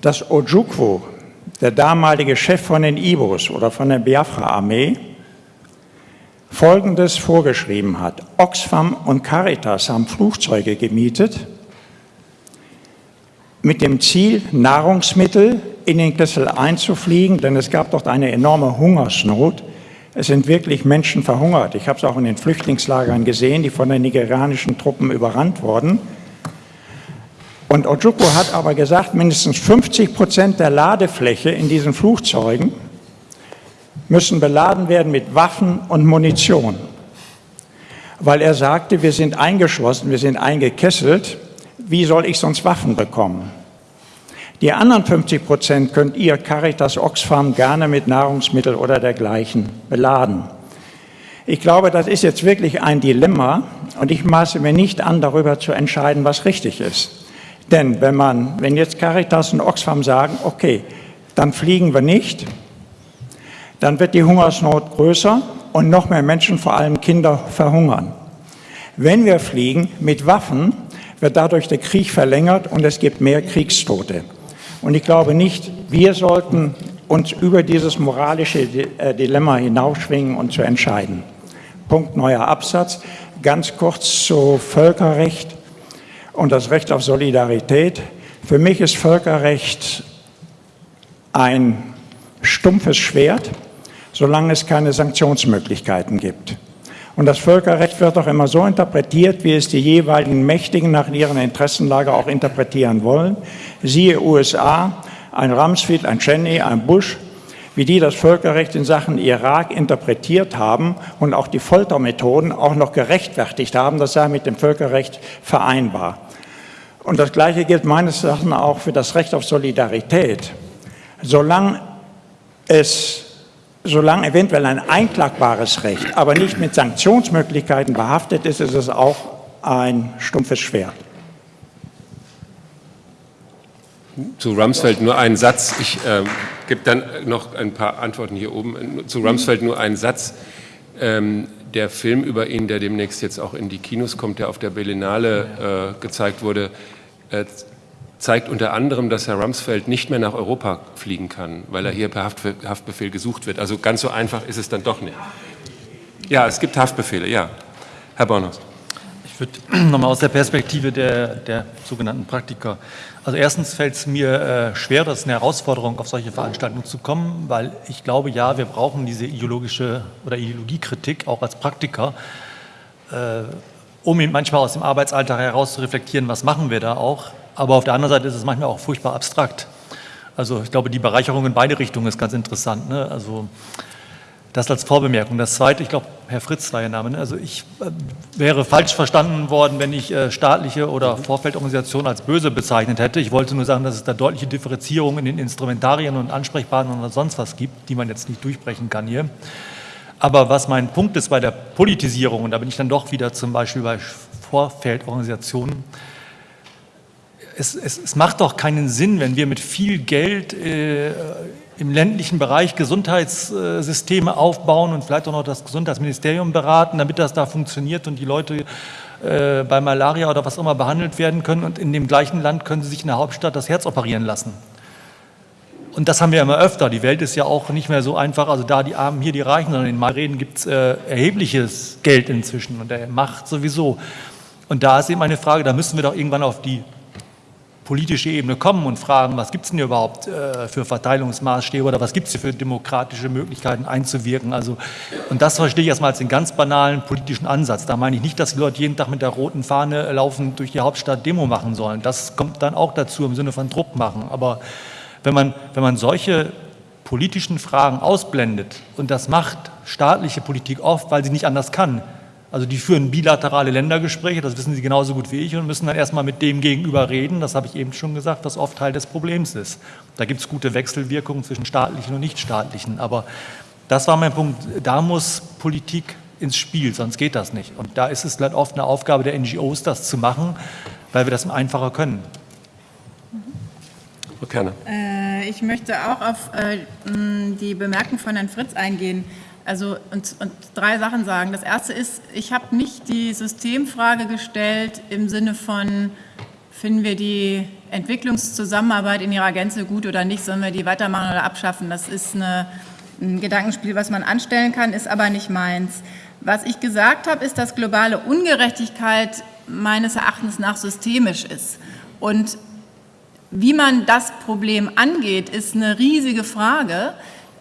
dass Ojukwu, der damalige Chef von den Ibos oder von der Biafra-Armee, Folgendes vorgeschrieben hat. Oxfam und Caritas haben Flugzeuge gemietet mit dem Ziel, Nahrungsmittel in den Kessel einzufliegen, denn es gab dort eine enorme Hungersnot. Es sind wirklich Menschen verhungert. Ich habe es auch in den Flüchtlingslagern gesehen, die von den nigerianischen Truppen überrannt wurden. Und Ojukwu hat aber gesagt, mindestens 50 Prozent der Ladefläche in diesen Flugzeugen müssen beladen werden mit Waffen und Munition. Weil er sagte, wir sind eingeschlossen, wir sind eingekesselt, wie soll ich sonst Waffen bekommen? Die anderen 50 Prozent könnt ihr Caritas Oxfam gerne mit Nahrungsmittel oder dergleichen beladen. Ich glaube, das ist jetzt wirklich ein Dilemma und ich maße mir nicht an, darüber zu entscheiden, was richtig ist. Denn wenn, man, wenn jetzt Caritas und Oxfam sagen, okay, dann fliegen wir nicht, dann wird die Hungersnot größer und noch mehr Menschen, vor allem Kinder, verhungern. Wenn wir fliegen mit Waffen, wird dadurch der Krieg verlängert und es gibt mehr Kriegstote. Und ich glaube nicht, wir sollten uns über dieses moralische äh, Dilemma hinausschwingen und zu entscheiden. Punkt neuer Absatz. Ganz kurz zu Völkerrecht und das Recht auf Solidarität. Für mich ist Völkerrecht ein stumpfes Schwert, solange es keine Sanktionsmöglichkeiten gibt. Und das Völkerrecht wird auch immer so interpretiert, wie es die jeweiligen Mächtigen nach ihren Interessenlage auch interpretieren wollen. Siehe USA, ein Rumsfeld, ein Cheney, ein Bush, wie die das Völkerrecht in Sachen Irak interpretiert haben und auch die Foltermethoden auch noch gerechtfertigt haben, das sei mit dem Völkerrecht vereinbar. Und das Gleiche gilt meines Erachtens auch für das Recht auf Solidarität. Solange es solange eventuell ein einklagbares Recht, aber nicht mit Sanktionsmöglichkeiten behaftet ist, ist es auch ein stumpfes Schwert. Zu Rumsfeld nur einen Satz. Ich äh, gebe dann noch ein paar Antworten hier oben. Zu Rumsfeld nur einen Satz. Ähm, der Film über ihn, der demnächst jetzt auch in die Kinos kommt, der auf der Berlinale äh, gezeigt wurde, äh, zeigt unter anderem, dass Herr Rumsfeld nicht mehr nach Europa fliegen kann, weil er hier per Haftbefehl gesucht wird. Also ganz so einfach ist es dann doch nicht. Ja, es gibt Haftbefehle, ja. Herr Bornos. Ich würde nochmal aus der Perspektive der, der sogenannten Praktiker. Also erstens fällt es mir äh, schwer, das ist eine Herausforderung, auf solche Veranstaltungen zu kommen, weil ich glaube, ja, wir brauchen diese ideologische oder Ideologiekritik auch als Praktiker, äh, um manchmal aus dem Arbeitsalltag heraus zu reflektieren, was machen wir da auch. Aber auf der anderen Seite ist es manchmal auch furchtbar abstrakt. Also ich glaube, die Bereicherung in beide Richtungen ist ganz interessant. Ne? Also das als Vorbemerkung. Das Zweite, ich glaube, Herr Fritz war Ihr Name. Ne? Also ich äh, wäre falsch verstanden worden, wenn ich äh, staatliche oder Vorfeldorganisationen als böse bezeichnet hätte. Ich wollte nur sagen, dass es da deutliche Differenzierungen in den Instrumentarien und Ansprechpartnern und sonst was gibt, die man jetzt nicht durchbrechen kann hier. Aber was mein Punkt ist bei der Politisierung, und da bin ich dann doch wieder zum Beispiel bei Vorfeldorganisationen, es, es, es, macht doch keinen Sinn, wenn wir mit viel Geld äh, im ländlichen Bereich Gesundheitssysteme aufbauen und vielleicht auch noch das Gesundheitsministerium beraten, damit das da funktioniert und die Leute äh, bei Malaria oder was immer behandelt werden können und in dem gleichen Land können sie sich in der Hauptstadt das Herz operieren lassen. Und das haben wir immer öfter. Die Welt ist ja auch nicht mehr so einfach, also da die Armen, hier die Reichen, sondern in Malreden gibt es äh, erhebliches Geld inzwischen und der Macht sowieso. Und da ist eben eine Frage, da müssen wir doch irgendwann auf die politische Ebene kommen und fragen, was gibt es denn überhaupt äh, für Verteilungsmaßstäbe oder was gibt es für demokratische Möglichkeiten einzuwirken. Also, und das verstehe ich erstmal als den ganz banalen politischen Ansatz. Da meine ich nicht, dass die Leute jeden Tag mit der roten Fahne laufen durch die Hauptstadt Demo machen sollen. Das kommt dann auch dazu im Sinne von Druck machen. Aber wenn man, wenn man solche politischen Fragen ausblendet, und das macht staatliche Politik oft, weil sie nicht anders kann, Also die führen bilaterale Ländergespräche, das wissen Sie genauso gut wie ich, und müssen dann erstmal mit dem Gegenüber reden, das habe ich eben schon gesagt, was oft Teil des Problems ist. Da gibt es gute Wechselwirkungen zwischen staatlichen und nichtstaatlichen. Aber das war mein Punkt, da muss Politik ins Spiel, sonst geht das nicht. Und da ist es dann oft eine Aufgabe der NGOs, das zu machen, weil wir das einfacher können. Frau Kerner. Äh, ich möchte auch auf äh, die Bemerkung von Herrn Fritz eingehen. Also und, und drei Sachen sagen. Das erste ist, ich habe nicht die Systemfrage gestellt im Sinne von, finden wir die Entwicklungszusammenarbeit in ihrer Gänze gut oder nicht, sollen wir die weitermachen oder abschaffen. Das ist eine, ein Gedankenspiel, was man anstellen kann, ist aber nicht meins. Was ich gesagt habe, ist, dass globale Ungerechtigkeit meines Erachtens nach systemisch ist. Und wie man das Problem angeht, ist eine riesige Frage.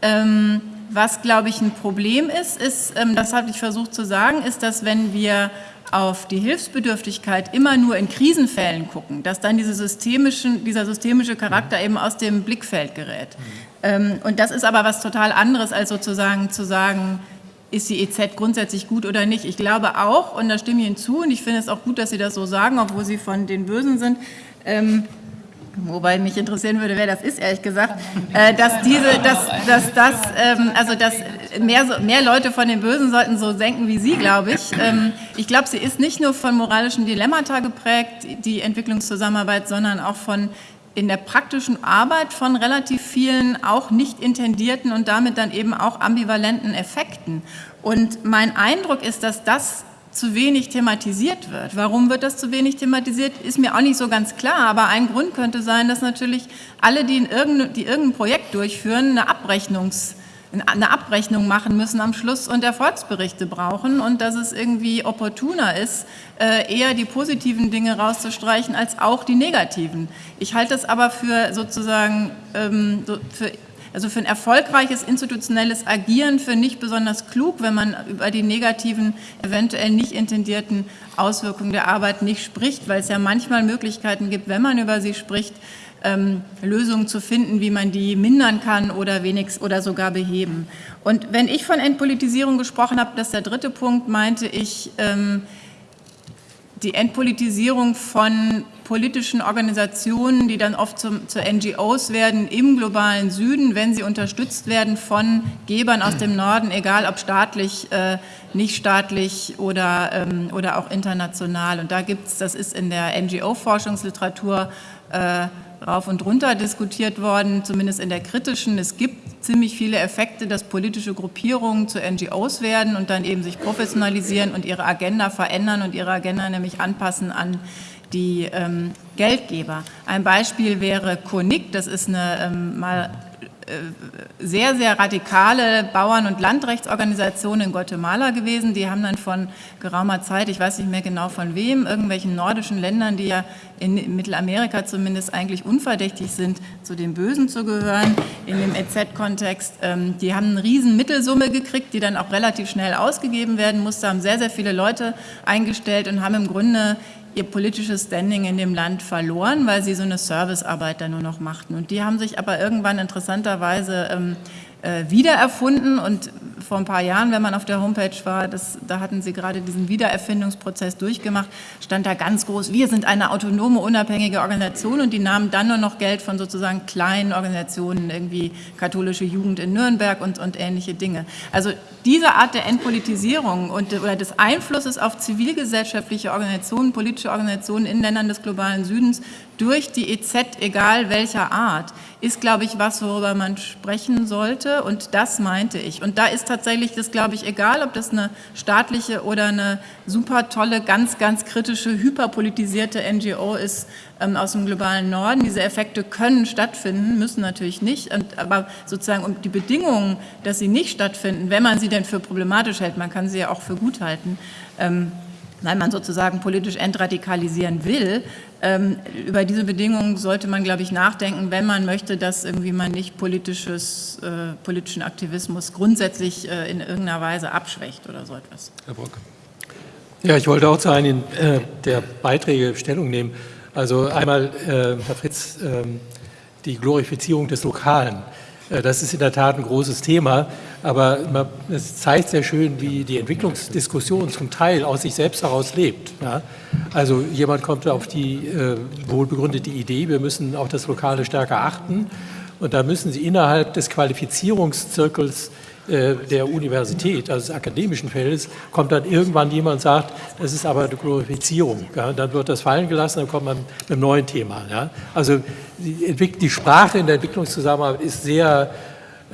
Ähm, was, glaube ich, ein Problem ist, ist, ähm, das habe ich versucht zu sagen, ist, dass wenn wir auf die Hilfsbedürftigkeit immer nur in Krisenfällen gucken, dass dann diese systemischen, dieser systemische Charakter eben aus dem Blickfeld gerät. Mhm. Und das ist aber was total anderes, als sozusagen zu sagen, ist die EZ grundsätzlich gut oder nicht. Ich glaube auch, und da stimme ich Ihnen zu, und ich finde es auch gut, dass Sie das so sagen, obwohl Sie von den Bösen sind, ähm, wobei mich interessieren würde, wer das ist, ehrlich gesagt, äh, dass diese, dass, dass das, ähm, also dass mehr, mehr Leute von den Bösen sollten so denken wie Sie, glaube ich. Ähm, ich glaube, sie ist nicht nur von moralischen Dilemmata geprägt, die Entwicklungszusammenarbeit, sondern auch von in der praktischen Arbeit von relativ vielen auch nicht intendierten und damit dann eben auch ambivalenten Effekten. Und mein Eindruck ist, dass das zu wenig thematisiert wird. Warum wird das zu wenig thematisiert, ist mir auch nicht so ganz klar. Aber ein Grund könnte sein, dass natürlich alle, die, in irgendein, die irgendein Projekt durchführen, eine, Abrechnungs, eine Abrechnung machen müssen am Schluss und Erfolgsberichte brauchen und dass es irgendwie opportuner ist, äh, eher die positiven Dinge rauszustreichen als auch die negativen. Ich halte das aber für sozusagen ähm, für also für ein erfolgreiches institutionelles Agieren für nicht besonders klug, wenn man über die negativen, eventuell nicht intendierten Auswirkungen der Arbeit nicht spricht, weil es ja manchmal Möglichkeiten gibt, wenn man über sie spricht, ähm, Lösungen zu finden, wie man die mindern kann oder wenigstens oder sogar beheben. Und wenn ich von Entpolitisierung gesprochen habe, das ist der dritte Punkt, meinte ich ähm, die Entpolitisierung von politischen Organisationen, die dann oft zum, zu NGOs werden im globalen Süden, wenn sie unterstützt werden von Gebern aus dem Norden, egal ob staatlich, äh, nicht staatlich oder, ähm, oder auch international. Und da gibt es, das ist in der NGO-Forschungsliteratur äh, rauf und runter diskutiert worden, zumindest in der kritischen. Es gibt ziemlich viele Effekte, dass politische Gruppierungen zu NGOs werden und dann eben sich professionalisieren und ihre Agenda verändern und ihre Agenda nämlich anpassen an die ähm, Geldgeber. Ein Beispiel wäre CONIC, das ist eine ähm, mal äh, sehr, sehr radikale Bauern- und Landrechtsorganisation in Guatemala gewesen. Die haben dann von geraumer Zeit, ich weiß nicht mehr genau von wem, irgendwelchen nordischen Ländern, die ja in Mittelamerika zumindest eigentlich unverdächtig sind, zu den Bösen zu gehören, in dem EZ-Kontext. Ähm, die haben eine riesen Mittelsumme gekriegt, die dann auch relativ schnell ausgegeben werden musste, haben sehr, sehr viele Leute eingestellt und haben im Grunde ihr politisches Standing in dem Land verloren, weil sie so eine Servicearbeit dann nur noch machten. Und die haben sich aber irgendwann interessanterweise ähm, äh, wiedererfunden und vor ein paar Jahren, wenn man auf der Homepage war, das, da hatten sie gerade diesen Wiedererfindungsprozess durchgemacht, stand da ganz groß, wir sind eine autonome, unabhängige Organisation und die nahmen dann nur noch Geld von sozusagen kleinen Organisationen, irgendwie katholische Jugend in Nürnberg und, und ähnliche Dinge. Also diese Art der Entpolitisierung und oder des Einflusses auf zivilgesellschaftliche Organisationen, politische Organisationen in Ländern des globalen Südens durch die EZ, egal welcher Art, ist, glaube ich, was, worüber man sprechen sollte. Und das meinte ich. Und da ist tatsächlich das, glaube ich, egal, ob das eine staatliche oder eine super tolle, ganz, ganz kritische, hyperpolitisierte NGO ist ähm, aus dem globalen Norden. Diese Effekte können stattfinden, müssen natürlich nicht. Und, aber sozusagen um die Bedingungen, dass sie nicht stattfinden, wenn man sie denn für problematisch hält, man kann sie ja auch für gut halten, ähm, weil man sozusagen politisch entradikalisieren will. Ähm, über diese Bedingungen sollte man, glaube ich, nachdenken, wenn man möchte, dass irgendwie man nicht politisches, äh, politischen Aktivismus grundsätzlich äh, in irgendeiner Weise abschwächt oder so etwas. Herr Brock. Ja, ich wollte auch zu einem äh, der Beiträge Stellung nehmen. Also einmal, äh, Herr Fritz, ähm, die Glorifizierung des Lokalen. Äh, das ist in der Tat ein großes Thema. Aber es zeigt sehr schön, wie die Entwicklungsdiskussion zum Teil aus sich selbst heraus lebt. Ja? Also jemand kommt auf die äh, wohlbegründete Idee, wir müssen auch das Lokale stärker achten. Und da müssen Sie innerhalb des Qualifizierungszirkels äh, der Universität, also des akademischen Feldes, kommt dann irgendwann jemand und sagt, das ist aber eine Glorifizierung. Ja? Dann wird das fallen gelassen, dann kommt man mit einem neuen Thema. Ja? Also die, die, Sprache in der Entwicklungszusammenarbeit ist sehr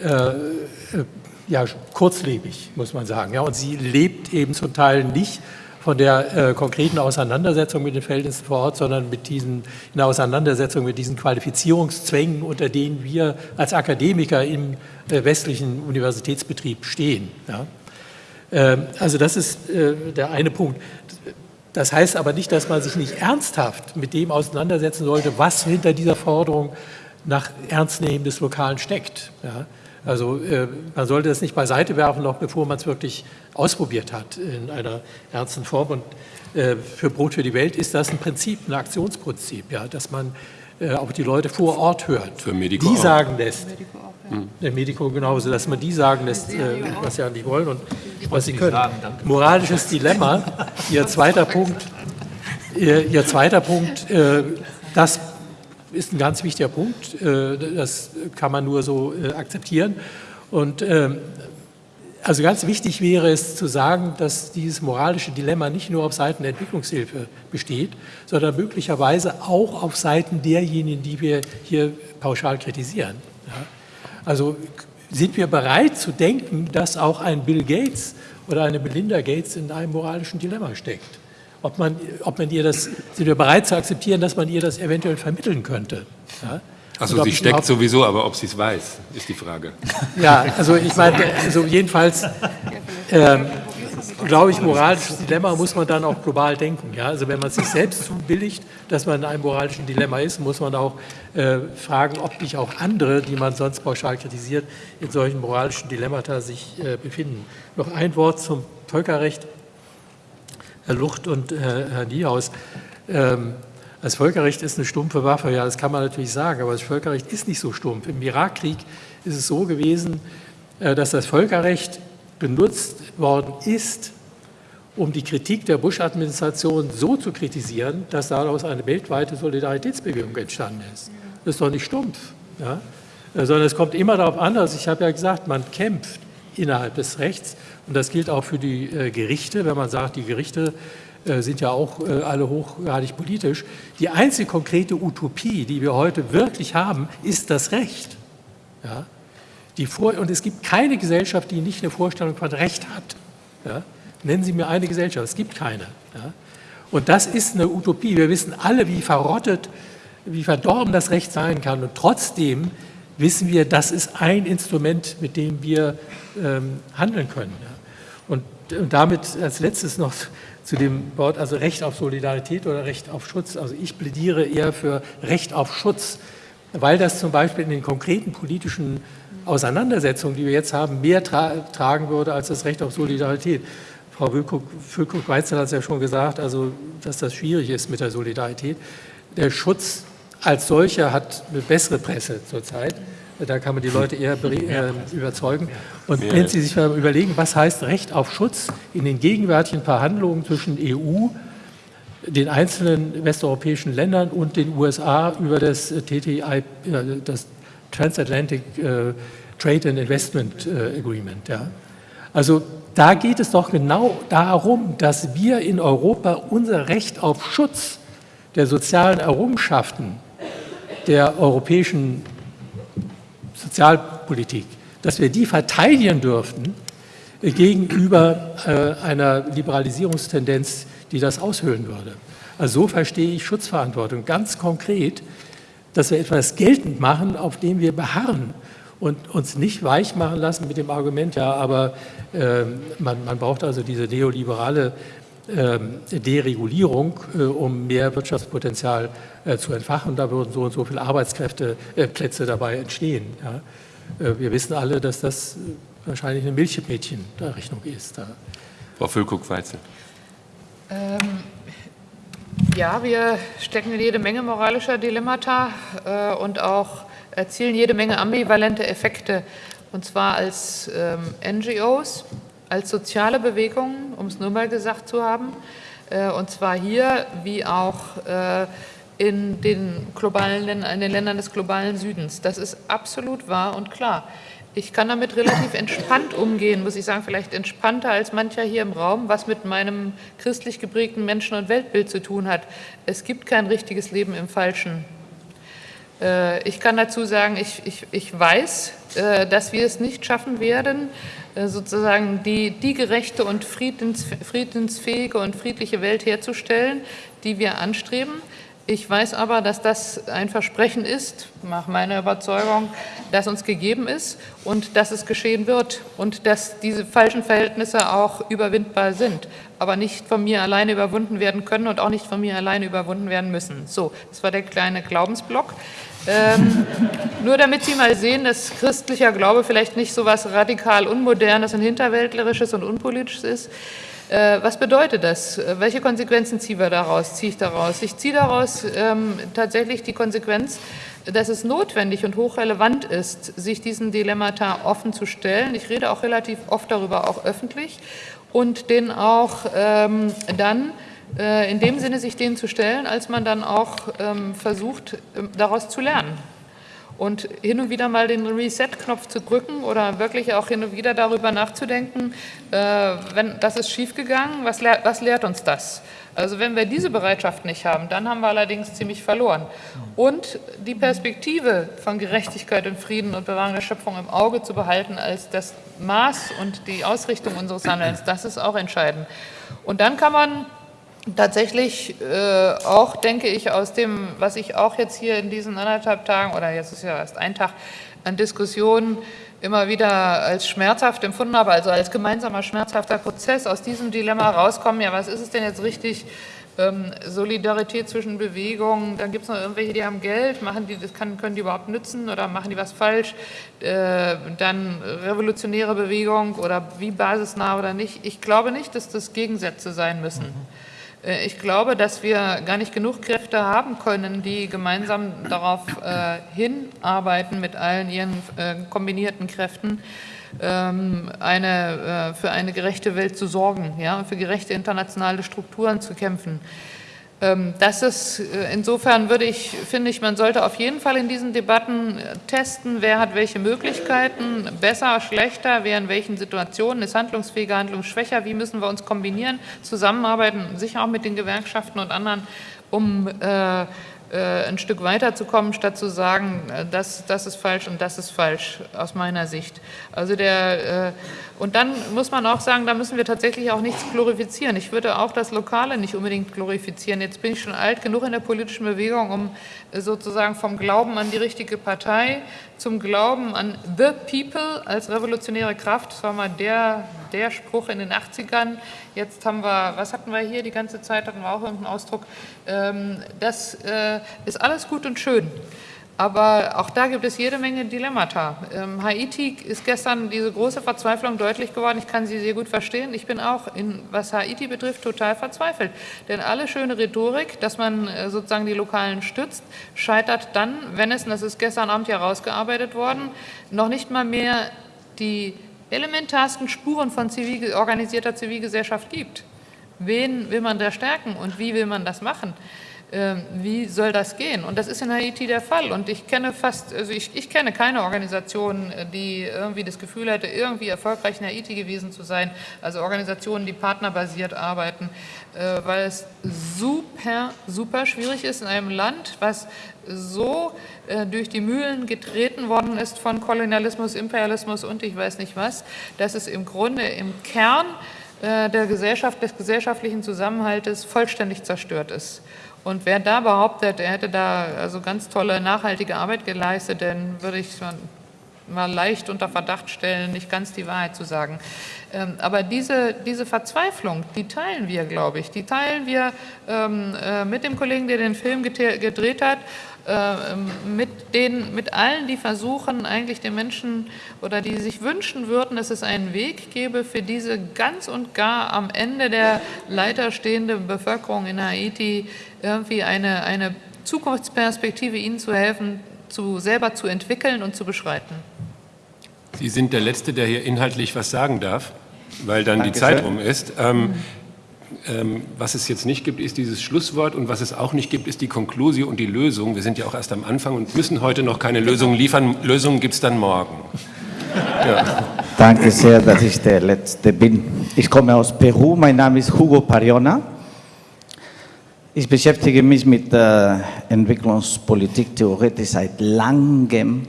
äh, ja, kurzlebig, muss man sagen. Ja? Und sie lebt eben zum Teil nicht von der äh, konkreten Auseinandersetzung mit den Verhältnissen vor Ort, sondern mit diesen, in der Auseinandersetzung mit diesen Qualifizierungszwängen, unter denen wir als Akademiker im äh, westlichen Universitätsbetrieb stehen. Ja. Ähm, also das ist äh, der eine Punkt. Das heißt aber nicht, dass man sich nicht ernsthaft mit dem auseinandersetzen sollte, was hinter dieser Forderung nach Ernstnehmen des Lokalen steckt. Ja. Also äh, man sollte das nicht beiseite werfen, noch bevor man es wirklich ausprobiert hat in einer ernsten Form. Und äh, für Brot für die Welt ist das ein Prinzip, ein Aktionsprinzip, ja, dass man äh, auch die Leute vor Ort hört. Für Medico die auch. sagen lässt. Medico auch, ja. Der Medico genauso, dass man die sagen lässt, äh, was sie eigentlich wollen und was sie können. Moralisches Dilemma, Ihr zweiter Punkt, Ihr, Ihr zweiter Punkt, äh, das ist ein ganz wichtiger Punkt. Äh, das kann man nur so äh, akzeptieren. Und ähm, also ganz wichtig wäre es zu sagen, dass dieses moralische Dilemma nicht nur auf Seiten der Entwicklungshilfe besteht, sondern möglicherweise auch auf Seiten derjenigen, die wir hier pauschal kritisieren. Also sind wir bereit zu denken, dass auch ein Bill Gates oder eine Belinda Gates in einem moralischen Dilemma steckt? Ob man, ob man ihr das, sind wir bereit zu akzeptieren, dass man ihr das eventuell vermitteln könnte. Ja? Also sie steckt sowieso, aber ob sie es weiß, ist die Frage. Ja, also ich meine, also jedenfalls ähm, glaube ich, moralisches Dilemma muss man dann auch global denken. Ja? Also wenn man sich selbst zubilligt, dass man in einem moralischen Dilemma ist, muss man auch äh, fragen, ob nicht auch andere, die man sonst pauschal kritisiert, in solchen moralischen Dilemmata sich äh, befinden. Noch ein Wort zum Völkerrecht. Herr Lucht und äh, Herr Niehaus. Ähm, das Völkerrecht ist eine stumpfe Waffe, ja, das kann man natürlich sagen, aber das Völkerrecht ist nicht so stumpf. Im Irakkrieg ist es so gewesen, äh, dass das Völkerrecht benutzt worden ist, um die Kritik der Bush-Administration so zu kritisieren, dass daraus eine weltweite Solidaritätsbewegung entstanden ist. Das ist doch nicht stumpf, ja? Sondern es kommt immer darauf an, also ich habe ja gesagt, man kämpft innerhalb des Rechts und das gilt auch für die äh, Gerichte, wenn man sagt, die Gerichte äh, sind ja auch äh, alle hochgradig politisch. Die einzige konkrete Utopie, die wir heute wirklich haben, ist das Recht. Ja? Die Vor und es gibt keine Gesellschaft, die nicht eine Vorstellung von Recht hat. Ja? Nennen Sie mir eine Gesellschaft, es gibt keine. Ja? Und das ist eine Utopie. Wir wissen alle, wie verrottet, wie verdorben das Recht sein kann. Und trotzdem wissen wir, das ist ein Instrument, mit dem wir ähm, handeln können. Ja? Und, und damit als letztes noch zu dem Wort, also Recht auf Solidarität oder Recht auf Schutz. Also ich plädiere eher für Recht auf Schutz, weil das zum Beispiel in den konkreten politischen Auseinandersetzungen, die wir jetzt haben, mehr tra tragen würde als das Recht auf Solidarität. Frau Füllkrug-Weitzel hat es ja schon gesagt, also, dass das schwierig ist mit der Solidarität. Der Schutz als solcher hat eine bessere Presse zurzeit. Da kann man die Leute eher äh, überzeugen. Und wenn Sie sich mal überlegen, was heißt Recht auf Schutz in den gegenwärtigen Verhandlungen zwischen EU, den einzelnen westeuropäischen Ländern und den USA über das TTI, äh, das Transatlantic äh, Trade and Investment Agreement. Ja. Also da geht es doch genau darum, dass wir in Europa unser Recht auf Schutz der sozialen Errungenschaften der europäischen Sozialpolitik, dass wir die verteidigen dürften äh, gegenüber äh, einer Liberalisierungstendenz, die das aushöhlen würde. Also so verstehe ich Schutzverantwortung ganz konkret, dass wir etwas geltend machen, auf dem wir beharren und uns nicht weich machen lassen mit dem Argument, ja, aber äh, man, man, braucht also diese neoliberale Deregulierung, äh, um mehr Wirtschaftspotenzial äh, zu entfachen. Da würden so und so viele Arbeitskräfteplätze dabei entstehen. Wir wissen alle, dass das wahrscheinlich eine Milchmädchen-Rechnung ist. Frau Füllkuck-Weizel. Ähm, ja, wir stecken in jede Menge moralischer Dilemmata äh, und auch erzielen jede Menge ambivalente Effekte und zwar als ähm, NGOs, als soziale Bewegungen, um es nur mal gesagt zu haben, äh, und zwar hier wie auch äh, in den, globalen, in den Ländern des globalen Südens. Das ist absolut wahr und klar. Ich kann damit relativ entspannt umgehen, muss ich sagen, vielleicht entspannter als mancher hier im Raum, was mit meinem christlich geprägten Menschen- und Weltbild zu tun hat. Es gibt kein richtiges Leben im Falschen. Äh, ich kann dazu sagen, ich, ich, ich weiß, dass wir es nicht schaffen werden, sozusagen die, die gerechte und friedens, friedensfähige und friedliche Welt herzustellen, die wir anstreben. Ich weiß aber, dass das ein Versprechen ist, nach meiner Überzeugung, das uns gegeben ist und dass es geschehen wird und dass diese falschen Verhältnisse auch überwindbar sind, aber nicht von mir alleine überwunden werden können und auch nicht von mir alleine überwunden werden müssen. So, das war der kleine Glaubensblock. Ähm, nur damit Sie mal sehen, dass christlicher Glaube vielleicht nicht so was radikal Unmodernes und Hinterwäldlerisches und Unpolitisches ist. Äh, was bedeutet das? Welche Konsequenzen ziehen wir daraus? Ziehe ich daraus? Ich ziehe daraus ähm, tatsächlich die Konsequenz, dass es notwendig und hochrelevant ist, sich diesen Dilemmata offen zu stellen. Ich rede auch relativ oft darüber, auch öffentlich, und den auch ähm, dann äh, in dem Sinne sich denen zu stellen, als man dann auch ähm, versucht, ähm, daraus zu lernen und hin und wieder mal den Reset-Knopf zu drücken oder wirklich auch hin und wieder darüber nachzudenken, äh, wenn das ist schiefgegangen, was, lehr, was lehrt uns das? Also wenn wir diese Bereitschaft nicht haben, dann haben wir allerdings ziemlich verloren. Und die Perspektive von Gerechtigkeit und Frieden und Bewahrung der Schöpfung im Auge zu behalten als das Maß und die Ausrichtung unseres Handelns, das ist auch entscheidend. Und dann kann man tatsächlich äh, auch, denke ich, aus dem, was ich auch jetzt hier in diesen anderthalb Tagen, oder jetzt ist ja erst ein Tag, an Diskussionen immer wieder als schmerzhaft empfunden habe, also als gemeinsamer schmerzhafter Prozess, aus diesem Dilemma rauskommen, ja, was ist es denn jetzt richtig, ähm, Solidarität zwischen Bewegungen, dann gibt es noch irgendwelche, die haben Geld, machen die, das kann, können die überhaupt nützen oder machen die was falsch, äh, dann revolutionäre Bewegung oder wie basisnah oder nicht. Ich glaube nicht, dass das Gegensätze sein müssen. Mhm. Äh, ich glaube, dass wir gar nicht genug Kräfte haben können, die gemeinsam darauf äh, hinarbeiten mit allen ihren äh, kombinierten Kräften, ähm, eine, äh, für eine gerechte Welt zu sorgen, ja, für gerechte internationale Strukturen zu kämpfen. Ähm, das ist, äh, insofern würde ich, finde ich, man sollte auf jeden Fall in diesen Debatten äh, testen, wer hat welche Möglichkeiten, besser, schlechter, wer in welchen Situationen ist handlungsfähiger, handlungsschwächer, wie müssen wir uns kombinieren, zusammenarbeiten, sicher auch mit den Gewerkschaften und anderen, um äh, ein Stück weiterzukommen, statt zu sagen, äh, das, das ist falsch und das ist falsch aus meiner Sicht. Also der, äh, und dann muss man auch sagen, da müssen wir tatsächlich auch nichts glorifizieren. Ich würde auch das Lokale nicht unbedingt glorifizieren. Jetzt bin ich schon alt genug in der politischen Bewegung, um sozusagen vom Glauben an die richtige Partei zum Glauben an the people als revolutionäre Kraft. Das war mal der, der Spruch in den 80ern. Jetzt haben wir, was hatten wir hier die ganze Zeit, hatten wir auch irgendeinen Ausdruck. Ähm, das äh, ist alles gut und schön. Aber auch da gibt es jede Menge Dilemmata. Ähm, Haiti ist gestern diese große Verzweiflung deutlich geworden. Ich kann sie sehr gut verstehen. Ich bin auch, in, was Haiti betrifft, total verzweifelt. Denn alle schöne Rhetorik, dass man äh, sozusagen die Lokalen stützt, scheitert dann, wenn es, und das ist gestern Abend ja rausgearbeitet worden, noch nicht mal mehr die elementarsten Spuren von zivil, organisierter Zivilgesellschaft gibt. Wen will man da stärken und wie will man das machen? Ähm, wie soll das gehen? Und das ist in Haiti der Fall. Und ich kenne fast, also ich, ich, kenne keine Organisation, äh, die irgendwie das Gefühl hätte, irgendwie erfolgreich in Haiti gewesen zu sein. Also Organisationen, die partnerbasiert arbeiten, äh, weil es super, super schwierig ist in einem Land, was so äh, durch die Mühlen getreten worden ist von Kolonialismus, Imperialismus und ich weiß nicht was, dass es im Grunde im Kern der Gesellschaft, des gesellschaftlichen Zusammenhaltes vollständig zerstört ist. Und wer da behauptet, er hätte da also ganz tolle nachhaltige Arbeit geleistet, dann würde ich mal leicht unter Verdacht stellen, nicht ganz die Wahrheit zu sagen. Ähm, aber diese, diese Verzweiflung, die teilen wir, glaube ich. Die teilen wir ähm, äh, mit dem Kollegen, der den Film gedreht hat, äh, mit, den, mit allen, die versuchen, eigentlich den Menschen oder die sich wünschen würden, dass es einen Weg gäbe für diese ganz und gar am Ende der Leiter stehende Bevölkerung in Haiti, irgendwie eine, eine Zukunftsperspektive ihnen zu helfen, zu, selber zu entwickeln und zu beschreiten. Sie sind der Letzte, der hier inhaltlich was sagen darf, weil dann Dankeschön. die Zeit rum ist. Ähm, ähm, was es jetzt nicht gibt, ist dieses Schlusswort und was es auch nicht gibt, ist die Konklusion und die Lösung. Wir sind ja auch erst am Anfang und müssen heute noch keine Lösungen liefern. Lösungen gibt es dann morgen. Ja. Danke sehr, dass ich der Letzte bin. Ich komme aus Peru, mein Name ist Hugo Pariona. Ich beschäftige mich mit äh, Entwicklungspolitik theoretisch seit langem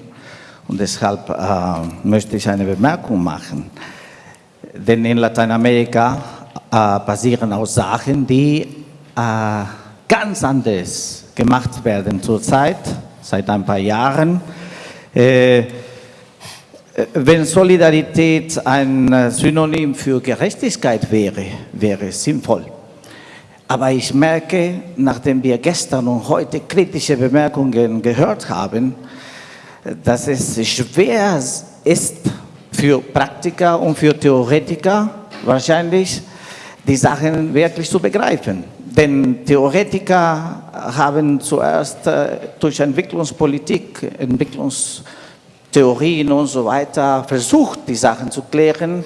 und deshalb äh, möchte ich eine Bemerkung machen. Denn in Lateinamerika äh, basieren auf Sachen, die äh, ganz anders gemacht werden zurzeit, seit ein paar Jahren. Äh, wenn Solidarität ein Synonym für Gerechtigkeit wäre, wäre es sinnvoll. Aber ich merke, nachdem wir gestern und heute kritische Bemerkungen gehört haben, dass es schwer ist für Praktiker und für Theoretiker wahrscheinlich, die Sachen wirklich zu begreifen. Denn Theoretiker haben zuerst äh, durch Entwicklungspolitik, Entwicklungstheorien und so weiter versucht, die Sachen zu klären.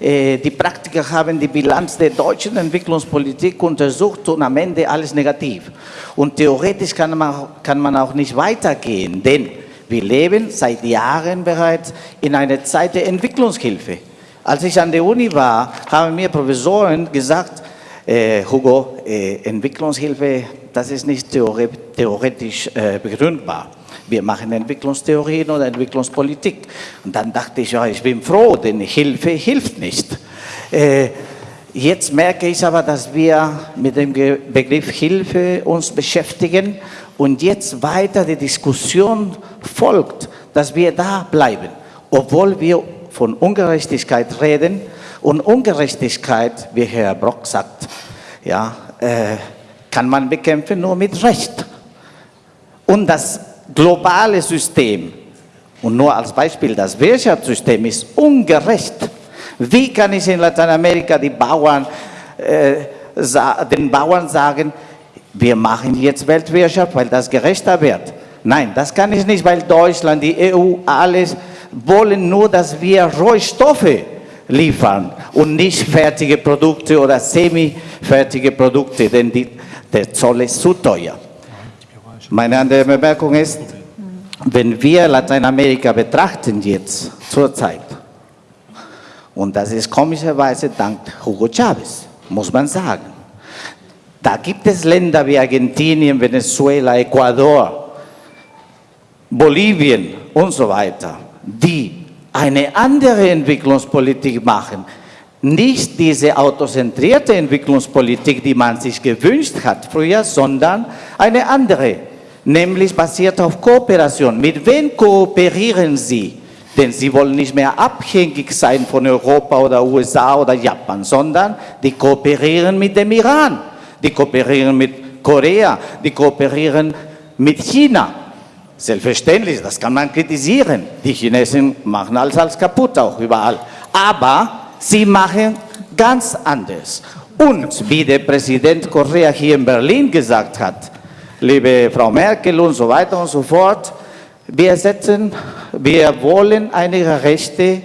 Äh, die Praktiker haben die Bilanz der deutschen Entwicklungspolitik untersucht und am Ende alles negativ. Und theoretisch kann man, kann man auch nicht weitergehen, denn wir leben seit Jahren bereits in einer Zeit der Entwicklungshilfe. Als ich an der Uni war, haben mir Professoren gesagt, äh, Hugo, äh, Entwicklungshilfe, das ist nicht theoretisch äh, begründbar. Wir machen Entwicklungstheorien oder Entwicklungspolitik. Und dann dachte ich, ja, ich bin froh, denn Hilfe hilft nicht. Äh, jetzt merke ich aber, dass wir mit dem Begriff Hilfe uns beschäftigen und jetzt weiter die Diskussion folgt, dass wir da bleiben, obwohl wir von Ungerechtigkeit reden. Und Ungerechtigkeit, wie Herr Brock sagt, ja, äh, kann man bekämpfen nur mit Recht. Und das globale System, und nur als Beispiel, das Wirtschaftssystem ist ungerecht. Wie kann ich in Lateinamerika die Bauern, äh, den Bauern sagen, wir machen jetzt Weltwirtschaft, weil das gerechter wird. Nein, das kann ich nicht, weil Deutschland, die EU, alles wollen nur, dass wir Rohstoffe liefern und nicht fertige Produkte oder semi-fertige Produkte, denn die, der Zoll ist zu teuer. Meine andere Bemerkung ist, wenn wir Lateinamerika betrachten jetzt zurzeit, und das ist komischerweise dank Hugo Chavez, muss man sagen, da gibt es Länder wie Argentinien, Venezuela, Ecuador, Bolivien und so weiter, die eine andere Entwicklungspolitik machen. Nicht diese autozentrierte Entwicklungspolitik, die man sich gewünscht hat früher, sondern eine andere, nämlich basiert auf Kooperation. Mit wem kooperieren Sie? Denn sie wollen nicht mehr abhängig sein von Europa oder USA oder Japan, sondern die kooperieren mit dem Iran die kooperieren mit Korea, die kooperieren mit China. Selbstverständlich, das kann man kritisieren. Die Chinesen machen alles als kaputt, auch überall. Aber sie machen ganz anders. Und wie der Präsident Korea hier in Berlin gesagt hat, liebe Frau Merkel und so weiter und so fort, wir setzen, wir wollen eine gerechte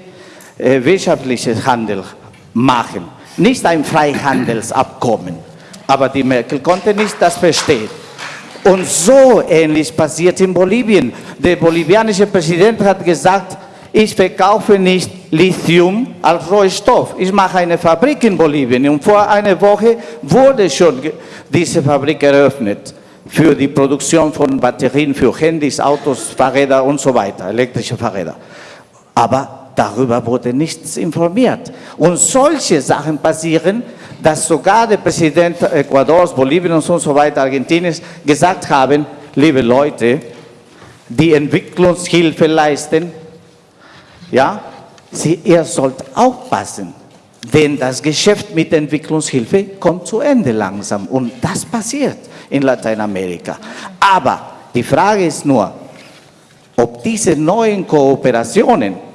äh, wirtschaftliches Handel machen, nicht ein Freihandelsabkommen. Aber die Merkel konnte nicht das verstehen. Und so ähnlich passiert in Bolivien. Der bolivianische Präsident hat gesagt, ich verkaufe nicht Lithium als Rohstoff. Ich mache eine Fabrik in Bolivien. Und vor einer Woche wurde schon diese Fabrik eröffnet für die Produktion von Batterien für Handys, Autos, Fahrräder und so weiter, elektrische Fahrräder. Aber darüber wurde nichts informiert. Und solche Sachen passieren, dass sogar der Präsident Ecuadors, Boliviens und so weiter, Argentiniens gesagt haben, liebe Leute, die Entwicklungshilfe leisten, ja, Sie, ihr sollt aufpassen, denn das Geschäft mit Entwicklungshilfe kommt zu Ende langsam und das passiert in Lateinamerika. Aber die Frage ist nur, ob diese neuen Kooperationen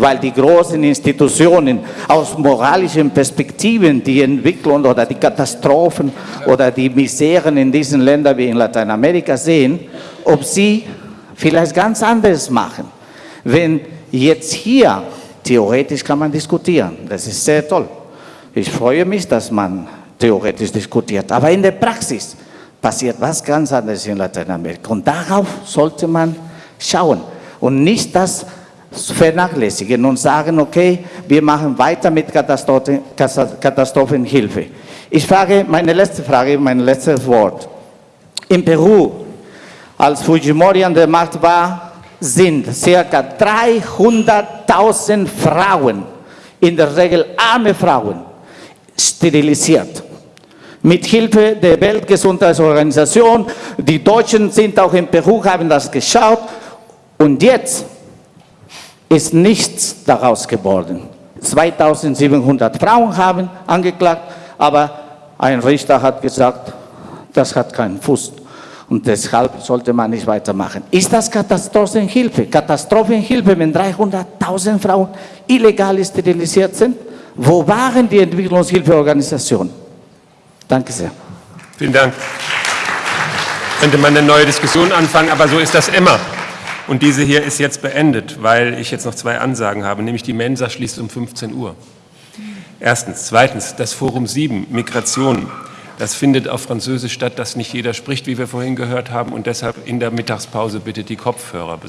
weil die großen Institutionen aus moralischen Perspektiven die Entwicklung oder die Katastrophen oder die Miseren in diesen Ländern wie in Lateinamerika sehen, ob sie vielleicht ganz anders machen. Wenn Jetzt hier, theoretisch kann man diskutieren. Das ist sehr toll. Ich freue mich, dass man theoretisch diskutiert. Aber in der Praxis passiert was ganz anderes in Lateinamerika. Und darauf sollte man schauen und nicht das vernachlässigen und sagen, okay, wir machen weiter mit Katastrophen, Katastrophenhilfe. Ich frage, meine letzte Frage, mein letztes Wort. In Peru, als Fujimori an der Macht war, sind ca. 300.000 Frauen, in der Regel arme Frauen, sterilisiert. Mit Hilfe der Weltgesundheitsorganisation, die Deutschen sind auch in Peru, haben das geschaut und jetzt ist nichts daraus geworden. 2700 Frauen haben angeklagt, aber ein Richter hat gesagt, das hat keinen Fuß. Und deshalb sollte man nicht weitermachen. Ist das Katastrophenhilfe? Katastrophenhilfe, wenn 300.000 Frauen illegal sterilisiert sind? Wo waren die Entwicklungshilfeorganisationen? Danke sehr. Vielen Dank. Könnte man eine neue Diskussion anfangen, aber so ist das immer. Und diese hier ist jetzt beendet, weil ich jetzt noch zwei Ansagen habe, nämlich die Mensa schließt um 15 Uhr. Erstens. Zweitens, das Forum 7, Migration. Das findet auf Französisch statt, das nicht jeder spricht, wie wir vorhin gehört haben. Und deshalb in der Mittagspause bitte die Kopfhörer besorgen.